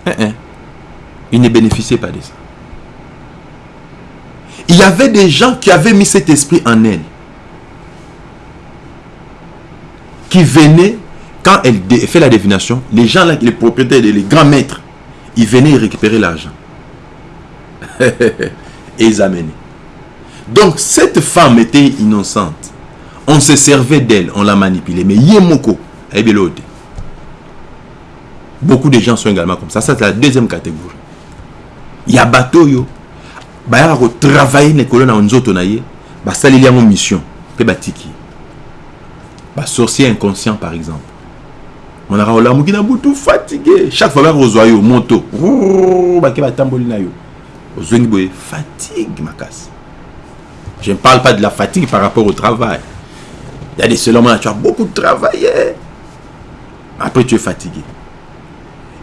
Hein, hein. Il ne bénéficiait pas de ça. Il y avait des gens qui avaient mis cet esprit en elle. Qui venaient quand elle fait la divination, les gens là, les propriétaires, les grands maîtres, ils venaient récupérer l'argent. Et ils amenaient. Donc cette femme était innocente. On se servait d'elle, on la manipulait. Mais Yemoko, Beaucoup de gens sont également comme ça. Ça, c'est la deuxième catégorie. Il y a bateau yo. Bah, travailler les colonnes en zoto naye. Bah, ça, il y a une mission. Pe batiki. Bah, sorcier inconscient, par exemple. monaka olamuki na butu fatigué chaque fois bakozwa yo moto bake batamboli na yo ozwengi boye fatigue makasi je ne parle pas de la fatigue par rapport au travail il y a des seuls moments tu as beaucoup travaillé après tu es fatigué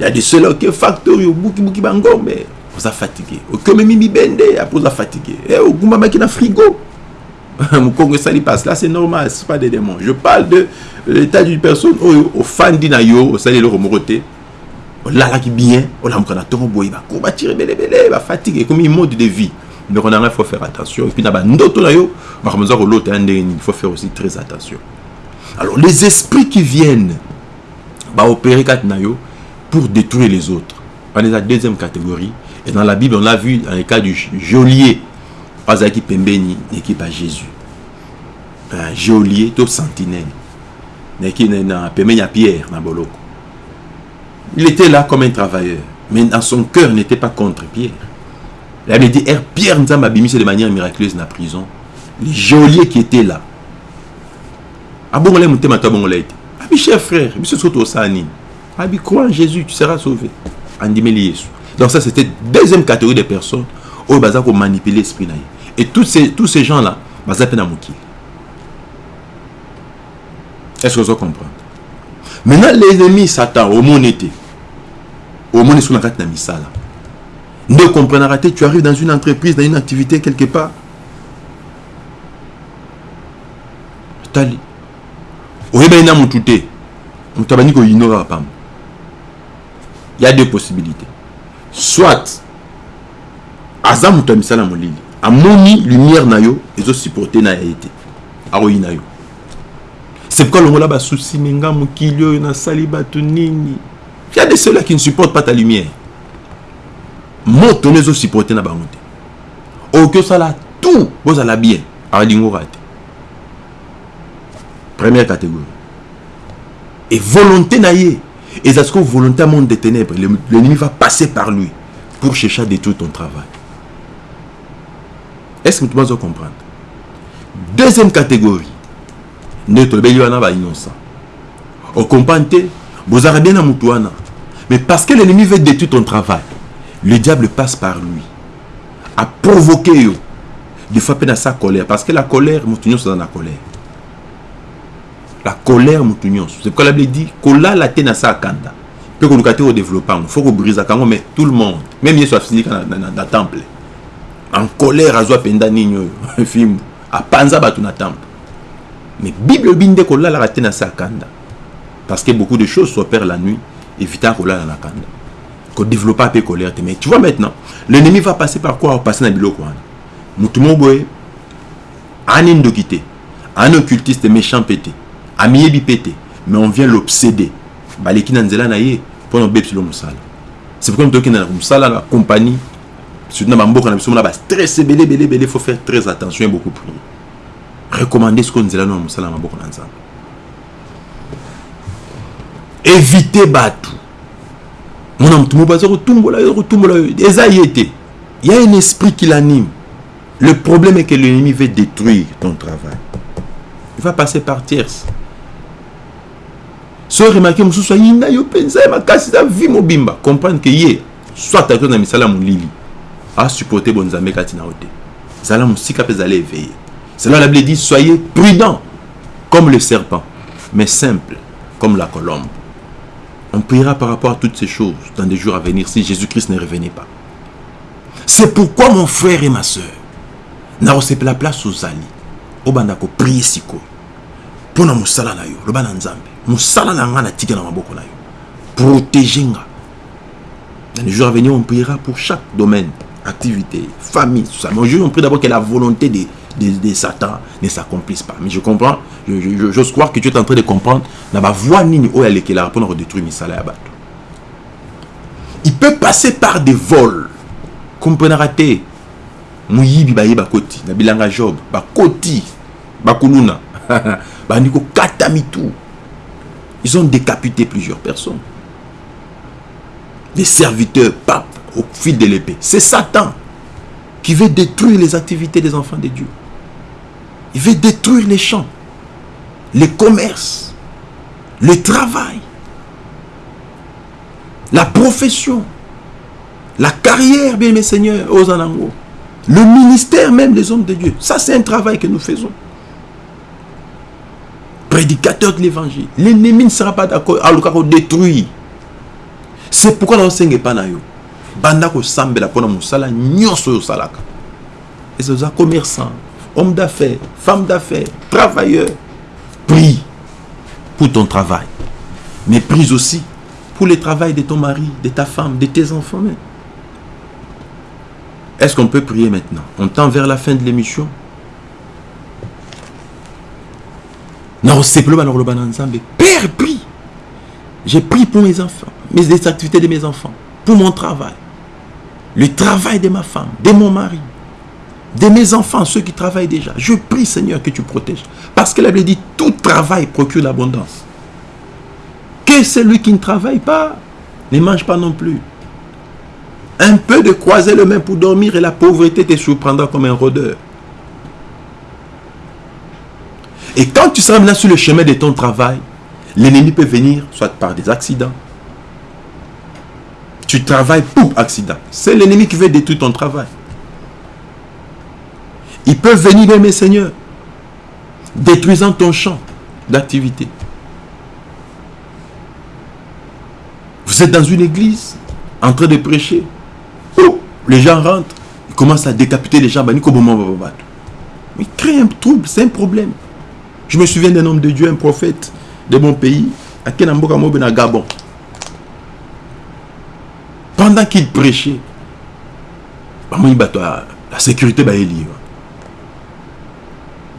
il y a des seuls qui facteur yo buki buki bangombe oza fatigué. Okomemi mibende après oza fatigué. Ogumbamaki na frigo. Moukongo esali passe. Là c'est normal c'est pas des démons. Je parle de l'état d'une personne oyo ofandi na yo osali eloko moko te olalaki bien. Olamuka na ntongo boye bako batire ebelebele bafatigue ekomi mode de vie ndeko na ngai faut faire attention. Epuis na bandoto na yo makambo eza kolota ya ndenge il faut faire aussi très attention. Alors les esprits qui viennent baopérer kati na yo pour détruire les autres. Wana eza deuxième catégorie et dans la bible on l'a vu dans le cas du geôlier. Azalaki pembeni équipe ya jésus. Un geôlier to sentinelle. Pembeni ya pierre na boloko. Il était là comme un travailleur mais dans son cœur n'était pas contre pierre. Il avait dit er pierre nzambe abimise de manière miraculeuse na prison. Les geôliers qui étaient là. Abongola motema to abongola ete abi cher frère biso so tosala nini abi crois en jésus tu seras sauvé. Andimeli yesu donc ça c'était deuxième catégorie de personnes oyo baza komanipuler esprit na ye Et tous ces, tous ces gens-là, Est-ce que vous comprenez Maintenant, l'ennemi Satan, au monde était. Au monde est sur la carte misala. Ne comprenez pas, tu arrives dans une entreprise, dans une activité quelque part. Tali. Il y a deux possibilités. Soit, Azam misala molili. amoni lumière na yo ezosupporte na ye te. Akoyi na yo. C'est pourquoi longola basusi menga mokili oyo nasali bato nini? Y a de ceux-là qui ne supportent pas ta lumière. Moto no ezosupporte na bango te. Okoki osala tout bozala bien. Akalingoka te première catégorie. Et volonté na ye eza sikoyo volonté ya monde de ténèbres. L'ennemi va passer par lui pour chercher à détruire ton travail. Est-ce que tu vas comprendre? Deuxième catégorie. Nde tolobeli wana bainnocent ocomprendre te bozala bien na motu wana. Mais parce que l'ennemi veut détruire ton travail le diable passe par lui a provoqué yo des fois mpe na sa colère. Parce que la colère motu nyonso aza na colère la colère motu nyonso. C'est pourquoi la bible dit kolala te na sa kanda. Mpe koluka te kodéveloppe yango. Faut kobrisaka yango mais tout le monde même yesu asilika na, na, na, na temple. En colère azwa mpenza nini oyo? Fimbu apanza bato na temple. Mais bible elobi nde kolalaka te na se ya kanda. Parce que beaucoup de choses s'opèrent la nuit évitant kolala na kanda. Kodéveloppa mpe colère te. Mais tu vois maintenant l'ennemi va passer par quoi? Opasser na biloko wana. Motu mo boye ani ndoki te. Ani occultiste méchant mpe te amiyebi mpe te mais on vient l'obséder. Baleki na nzela na ye mpona obebisilo mosala c'est pourquoi tokenda na mosala la compagnie surtout na bamboka na biso mona bastress ebele ebele ebele faut faire très attention et beaucoup prier recommander ce nzela no na mosala na maboko na nzambe éviter bato mona motu moko aza kotumbola yo kotumbola yo eza ye te il y a un esprit qui l'anime. Le problème est que l'ennemi veut détruire ton travail. Il va passer par tierce so remarke mosusu ayinda yo mpenza ye makasi eza vi mobimba. Comprendre ke ye soit ato na misala molili asupporte bonzambe kati na yo te zala mosika mpe ezala éveillé. Cela la bible dit soyez prudent comme le serpent mais simple comme la colombe. On priera par rapport à toutes ces choses dans des jours à venir si Jésus-Christ ne revenait pas. C'est pourquoi mon frère et ma soeur nakosepela place ozali obanda kopriye sikoyo mpo na mosala na yo loba na mosala na nga natika na maboko na yo. Protege nga. Dans les jours à venir on priera pour chaque domaine activité famille tout ça. Mais aujourd'hui on prie d'abord que la volonté de, de, de Satan ne s'accomplisse pas. Mais je comprends j'ose je, je, croire que tu es en train de comprendre. Na bavoie nini oyo alekela mpona kodétruire misala ya bato il peut passer par des vols. Komponaka te moyibi baye bakoti. Na bilanga job bakoti. Bakuluna bandi kokata mitu ils ont décapité plusieurs personnes des serviteurs papes au fil de l'épée c'est Satan qui veut détruire les activités des enfants de Dieu il veut détruire les champs les commerces le travail la profession la carrière bien mes seigneurs aux anangos le ministère même des hommes de Dieu. Ça, c'est un travail que nous faisons. Prédicateur de l'évangile. L'ennemi ne sera pas d'accord à le détruire. C'est pourquoi nous ne pas na yo. Banda ko musala. Et c'est ça commerçant, homme d'affaires, femme d'affaires, travailleur. Prie pour ton travail. Mais prie aussi pour le travail de ton mari, de ta femme, de tes enfants. Est-ce qu'on peut prier maintenant? On tend vers la fin de l'émission. Père, prie. J'ai pris pour mes enfants, mes activités de mes enfants, pour mon travail, le travail de ma femme, de mon mari, de mes enfants, ceux qui travaillent déjà. Je prie, Seigneur, que tu protèges. Parce que la Bible dit, tout travail procure l'abondance. Que celui qui ne travaille pas ne mange pas non plus. Un peu de croiser le main pour dormir et la pauvreté te surprendra comme un rôdeur. Et quand tu seras maintenant sur le chemin de ton travail, l'ennemi peut venir soit par des accidents. Tu travailles pour accident. C'est l'ennemi qui veut détruire ton travail. Il peut venir, mes seigneurs, détruisant ton champ d'activité. Vous êtes dans une église en train de prêcher les gens rentrent, ils commencent à décapiter les gens. Mais il crée un trouble, c'est un problème. Je me souviens d'un homme de Dieu, un prophète de mon pays, à Kenamboka Gabon. Pendant qu'il prêchait, la sécurité est libre.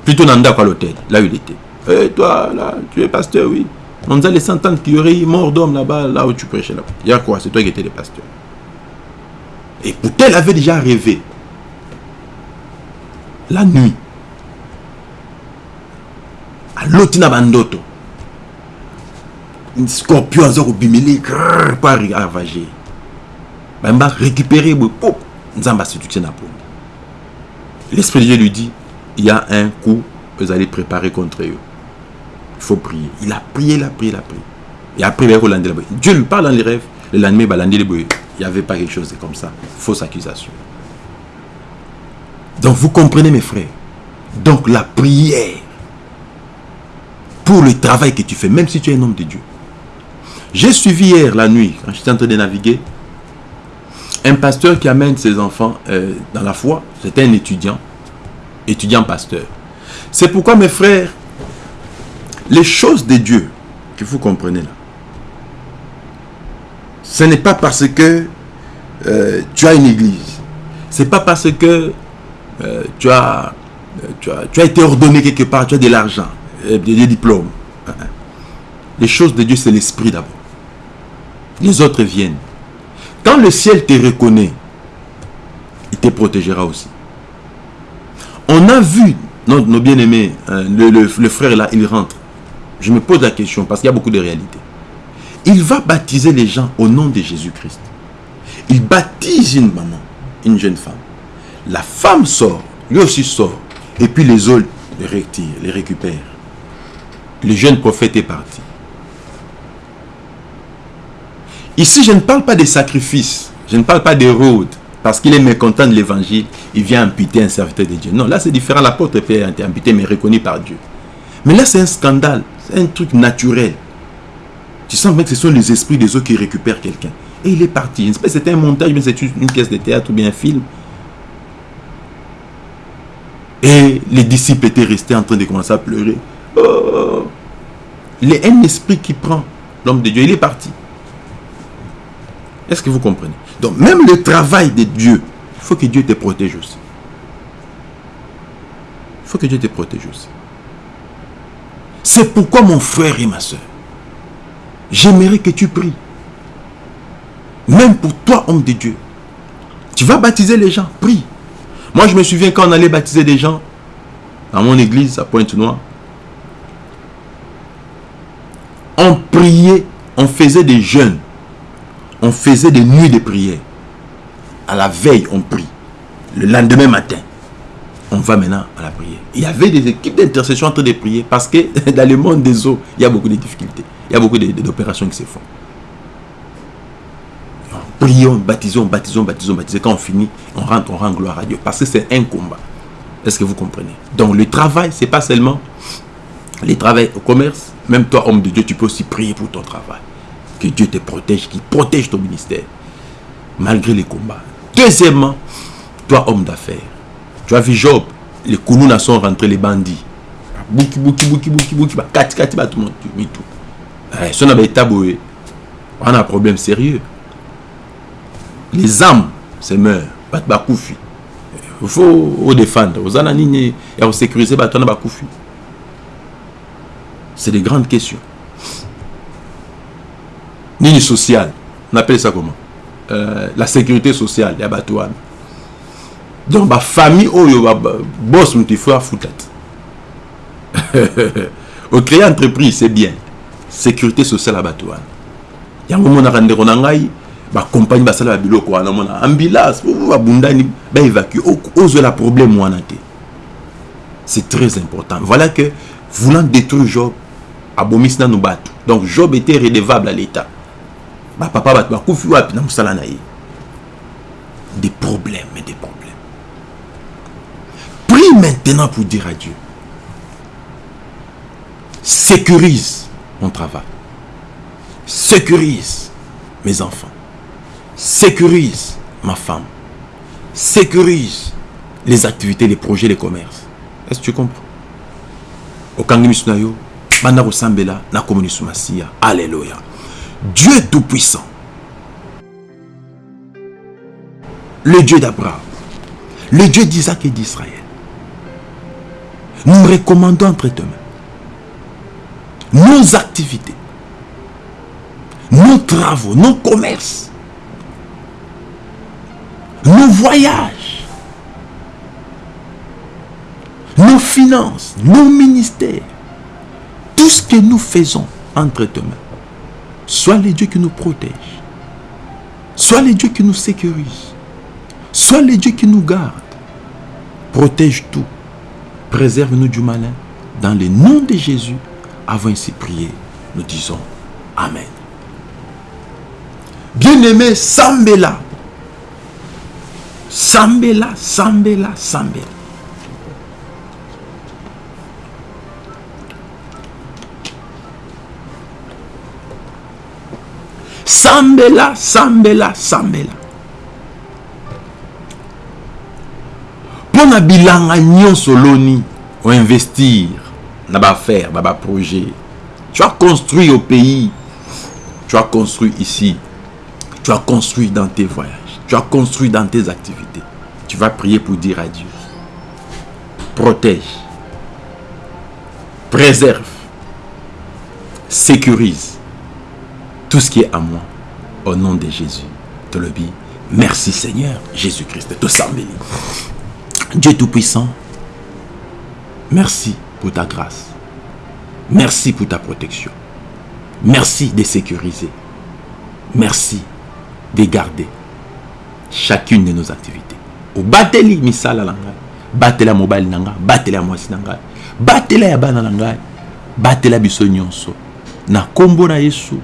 Plutôt Nanda à l'hôtel, là où il était. Et eh, toi, là, tu es pasteur, oui. On a les centaines qui auraient mort d'hommes là-bas, là où tu prêchais là-bas. Il y a quoi? C'est toi qui étais le pasteur. Et pourtant, elle avait déjà rêvé. La nuit. À l'autina bandoto. Scorpion a bimili pas ravager. Bamba récupérer pop. Nzamba se tient à L'esprit de Dieu lui dit, il y a un coup, vous allez préparer contre eux. Il faut prier. Il a prié, il a prié, il a prié. Et après, il Dieu lui parle dans les rêves. Le lendemain, il n'y avait pas quelque chose comme ça. Fausse accusation. Donc vous comprenez mes frères. Donc la prière pour le travail que tu fais, même si tu es un homme de Dieu. J'ai suivi hier la nuit, quand j'étais en train de naviguer, un pasteur qui amène ses enfants euh, dans la foi. C'était un étudiant, étudiant pasteur. C'est pourquoi mes frères, les choses de Dieu, que vous comprenez là, ce n'est pas parce que euh, tu as une église. Ce n'est pas parce que euh, tu, as, tu, as, tu, as, été ordonné quelque part, tu as de l'argent, des, diplômes. Les choses de Dieu, c'est l'esprit d'abord. les autres viennent. Quand le ciel te reconnaît, il te protégera aussi. On a vu nos, bien-aimés, hein, le, frère là, il rentre. Je me pose la question parce qu'il y a beaucoup de réalités. Il va baptiser les gens au nom de Jésus-Christ. Il baptise une maman, une jeune femme. La femme sort, lui aussi sort. Et puis les autres les récupèrent. Le jeune prophète est parti. Ici, je ne parle pas des sacrifices. Je ne parle pas des rôdes. Parce qu'il est mécontent de l'évangile, il vient amputer un serviteur de Dieu. Non, là c'est différent. L'apôtre peut être amputé, mais reconnu par Dieu. Mais là, c'est un scandale. C'est un truc naturel. Tu sens que ce sont les esprits des autres qui récupèrent quelqu'un. Et il est parti. C'était un montage, mais c'est une pièce de théâtre ou bien un film. Et les disciples étaient restés en train de commencer à pleurer. Oh. Il a un esprit qui prend l'homme de Dieu. Il est parti. Est-ce que vous comprenez? Donc, même le travail de Dieu, il faut que Dieu te protège aussi. Il faut que Dieu te protège aussi. C'est pourquoi mon frère et ma soeur, j'aimerais que tu pries. Même pour toi, homme de Dieu. Tu vas baptiser les gens, prie. Moi, je me souviens quand on allait baptiser des gens, dans mon église à Pointe-Noire, on priait, on faisait des jeûnes, on faisait des nuits de prière. À la veille, on prie. Le lendemain matin, on va maintenant à la prière. Il y avait des équipes d'intercession en train de prier parce que dans le monde des eaux, il y a beaucoup de difficultés. Il y a beaucoup d'opérations qui se font. Prions, baptisons, baptisons, baptisons, baptisons. Quand on finit, on rentre, on rend gloire à Dieu. Parce que c'est un combat. Est-ce que vous comprenez? Donc le travail, c'est pas seulement le travail au commerce. Même toi, homme de Dieu, tu peux aussi prier pour ton travail. Que Dieu te protège, qu'il protège ton ministère. Malgré les combats. Deuxièmement, toi, homme d'affaires. Tu as vu Job, les Kounouna sont rentrés, les bandits. Bouki, bouki, bouki, bouki, bouki, kati, kati, tout le monde, tout. Si on avait taboué, on a un problème sérieux. Les âmes se meurent. Il faut défendre. Vous en et vous sécuriser, c'est des grandes questions. Nini social, on appelle ça comment? Euh, La sécurité sociale, il y a donc ba famille oyo ba boss mutu faut foutat au créer entreprise c'est bien. Sécurité sociale à bato wana yango monaka ndeko na ngai bacompagne basala babiloko wana mona ambulance babundani baévacue ozwela problème wana c'est très important. Voilà que voulant détruire job abomisi nanu bato donc job était redevable à l'état bapapa bato bakufi wapi na mosala na des problèmes des problèmes Prie maintenant pour dire à Dieu. Sécurise mon travail. Sécurise mes enfants. Sécurise ma femme. Sécurise les activités, les projets, les commerces. Est-ce que tu comprends? Alléluia. Dieu tout-puissant. Le Dieu d'Abraham. Le Dieu d'Isaac et d'Israël nous recommandons entre tes nos activités, nos travaux, nos commerces, nos voyages, nos finances, nos ministères, tout ce que nous faisons entre tes mains, soit les dieux qui nous protègent, soit les dieux qui nous sécurisent, soit les dieux qui nous gardent, protège tout Préserve-nous du malin. Dans le nom de Jésus, avant ainsi prier, nous disons Amen. Bien-aimé, Sambela. Sambela, Sambela, Sambela. Sambela, Sambela, Sambela. mpona bilanga nyonso loni oinvestir na baaffaire na baprojet tu as construit au pays. Tu as construit ici. Tu as construit dans tes voyages. Tu as construit dans tes activités. Tu vas prier pour dire à Dieu. Protège. Préserve. Sécurise tout ce qui est à moi Au nom de Jésus. Tolobi. Merci Seigneur Jésus-Christ. Dieu Tout-Puissant, merci pour ta grâce. Merci pour ta protection. Merci de sécuriser. Merci de garder chacune de nos activités. Au bateli misala langa, batela mobile nanga, batela mwasi nanga, batela ya bana nanga, batela biso nyonso. Na kombo na Yesu,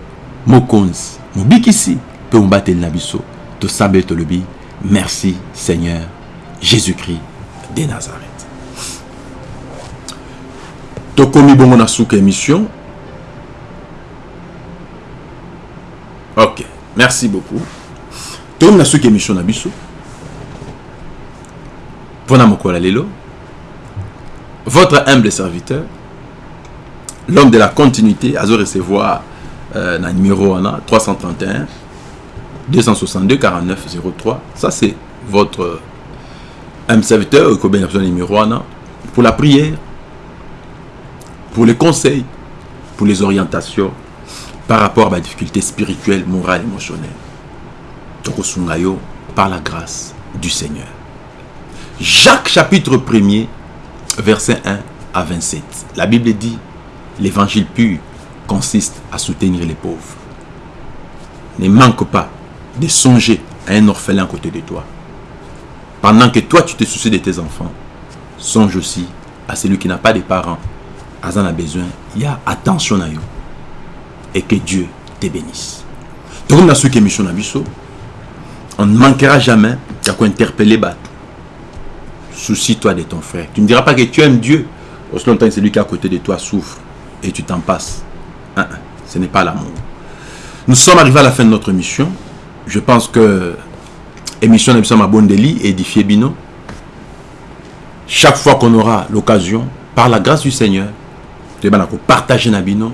mokonzi, mobikisi, pe mbateli na biso. Tolobi, merci Seigneur Jésus-Christ de Nazareth. tokomi bongo émission ok merci beaucoup tokomi na suka émission na biso mpona lelo votre humble serviteur l'homme de la continuité azo recevoir euh, na numéro wana 331 262 49 03 ça c'est votre serviteur okobenga biso na numéro pour la prière pour les conseils, pour les orientations par rapport à ma difficulté spirituelle, morale, émotionnelle. Tokosungayo par la grâce du Seigneur. Jacques chapitre 1er, verset 1 à 27. La Bible dit, l'évangile pur consiste à soutenir les pauvres. Ne manque pas de songer à un orphelin à côté de toi. Pendant que toi tu te soucies de tes enfants, songe aussi à celui qui n'a pas de parents Azan a besoin, il y a attention à eux. Et que Dieu te bénisse. Donc, dans ce qui mission on ne manquera jamais qu'à interpeller Bat. Soucie-toi de ton frère. Tu ne diras pas que tu aimes Dieu. Aussi longtemps que celui qui est à côté de toi souffre et tu t'en passes. Hein, ce n'est pas l'amour. Nous sommes arrivés à la fin de notre mission. Je pense que émission de Mabondeli édifié Bino. Chaque fois qu'on aura l'occasion, par la grâce du Seigneur, toyebana kopartage na bino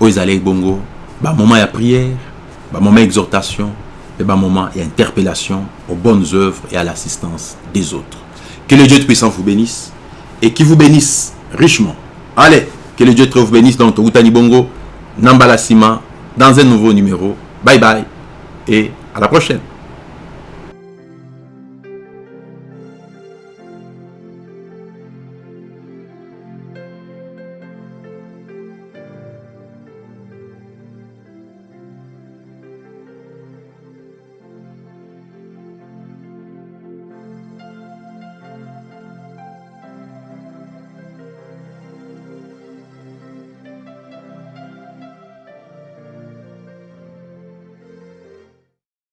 oyo ezali bongo bamoment ya prière bamoment ya exhortation et bamoment ya interpellation aux bonnes œuvres et à l'assistance des autres que le Dieu puissant vous bénisse et qui vous bénisse richement allez que le Dieu vous bénisse donc Togutani Bongo Nambala Sima dans un nouveau numéro. Bye bye et à la prochaine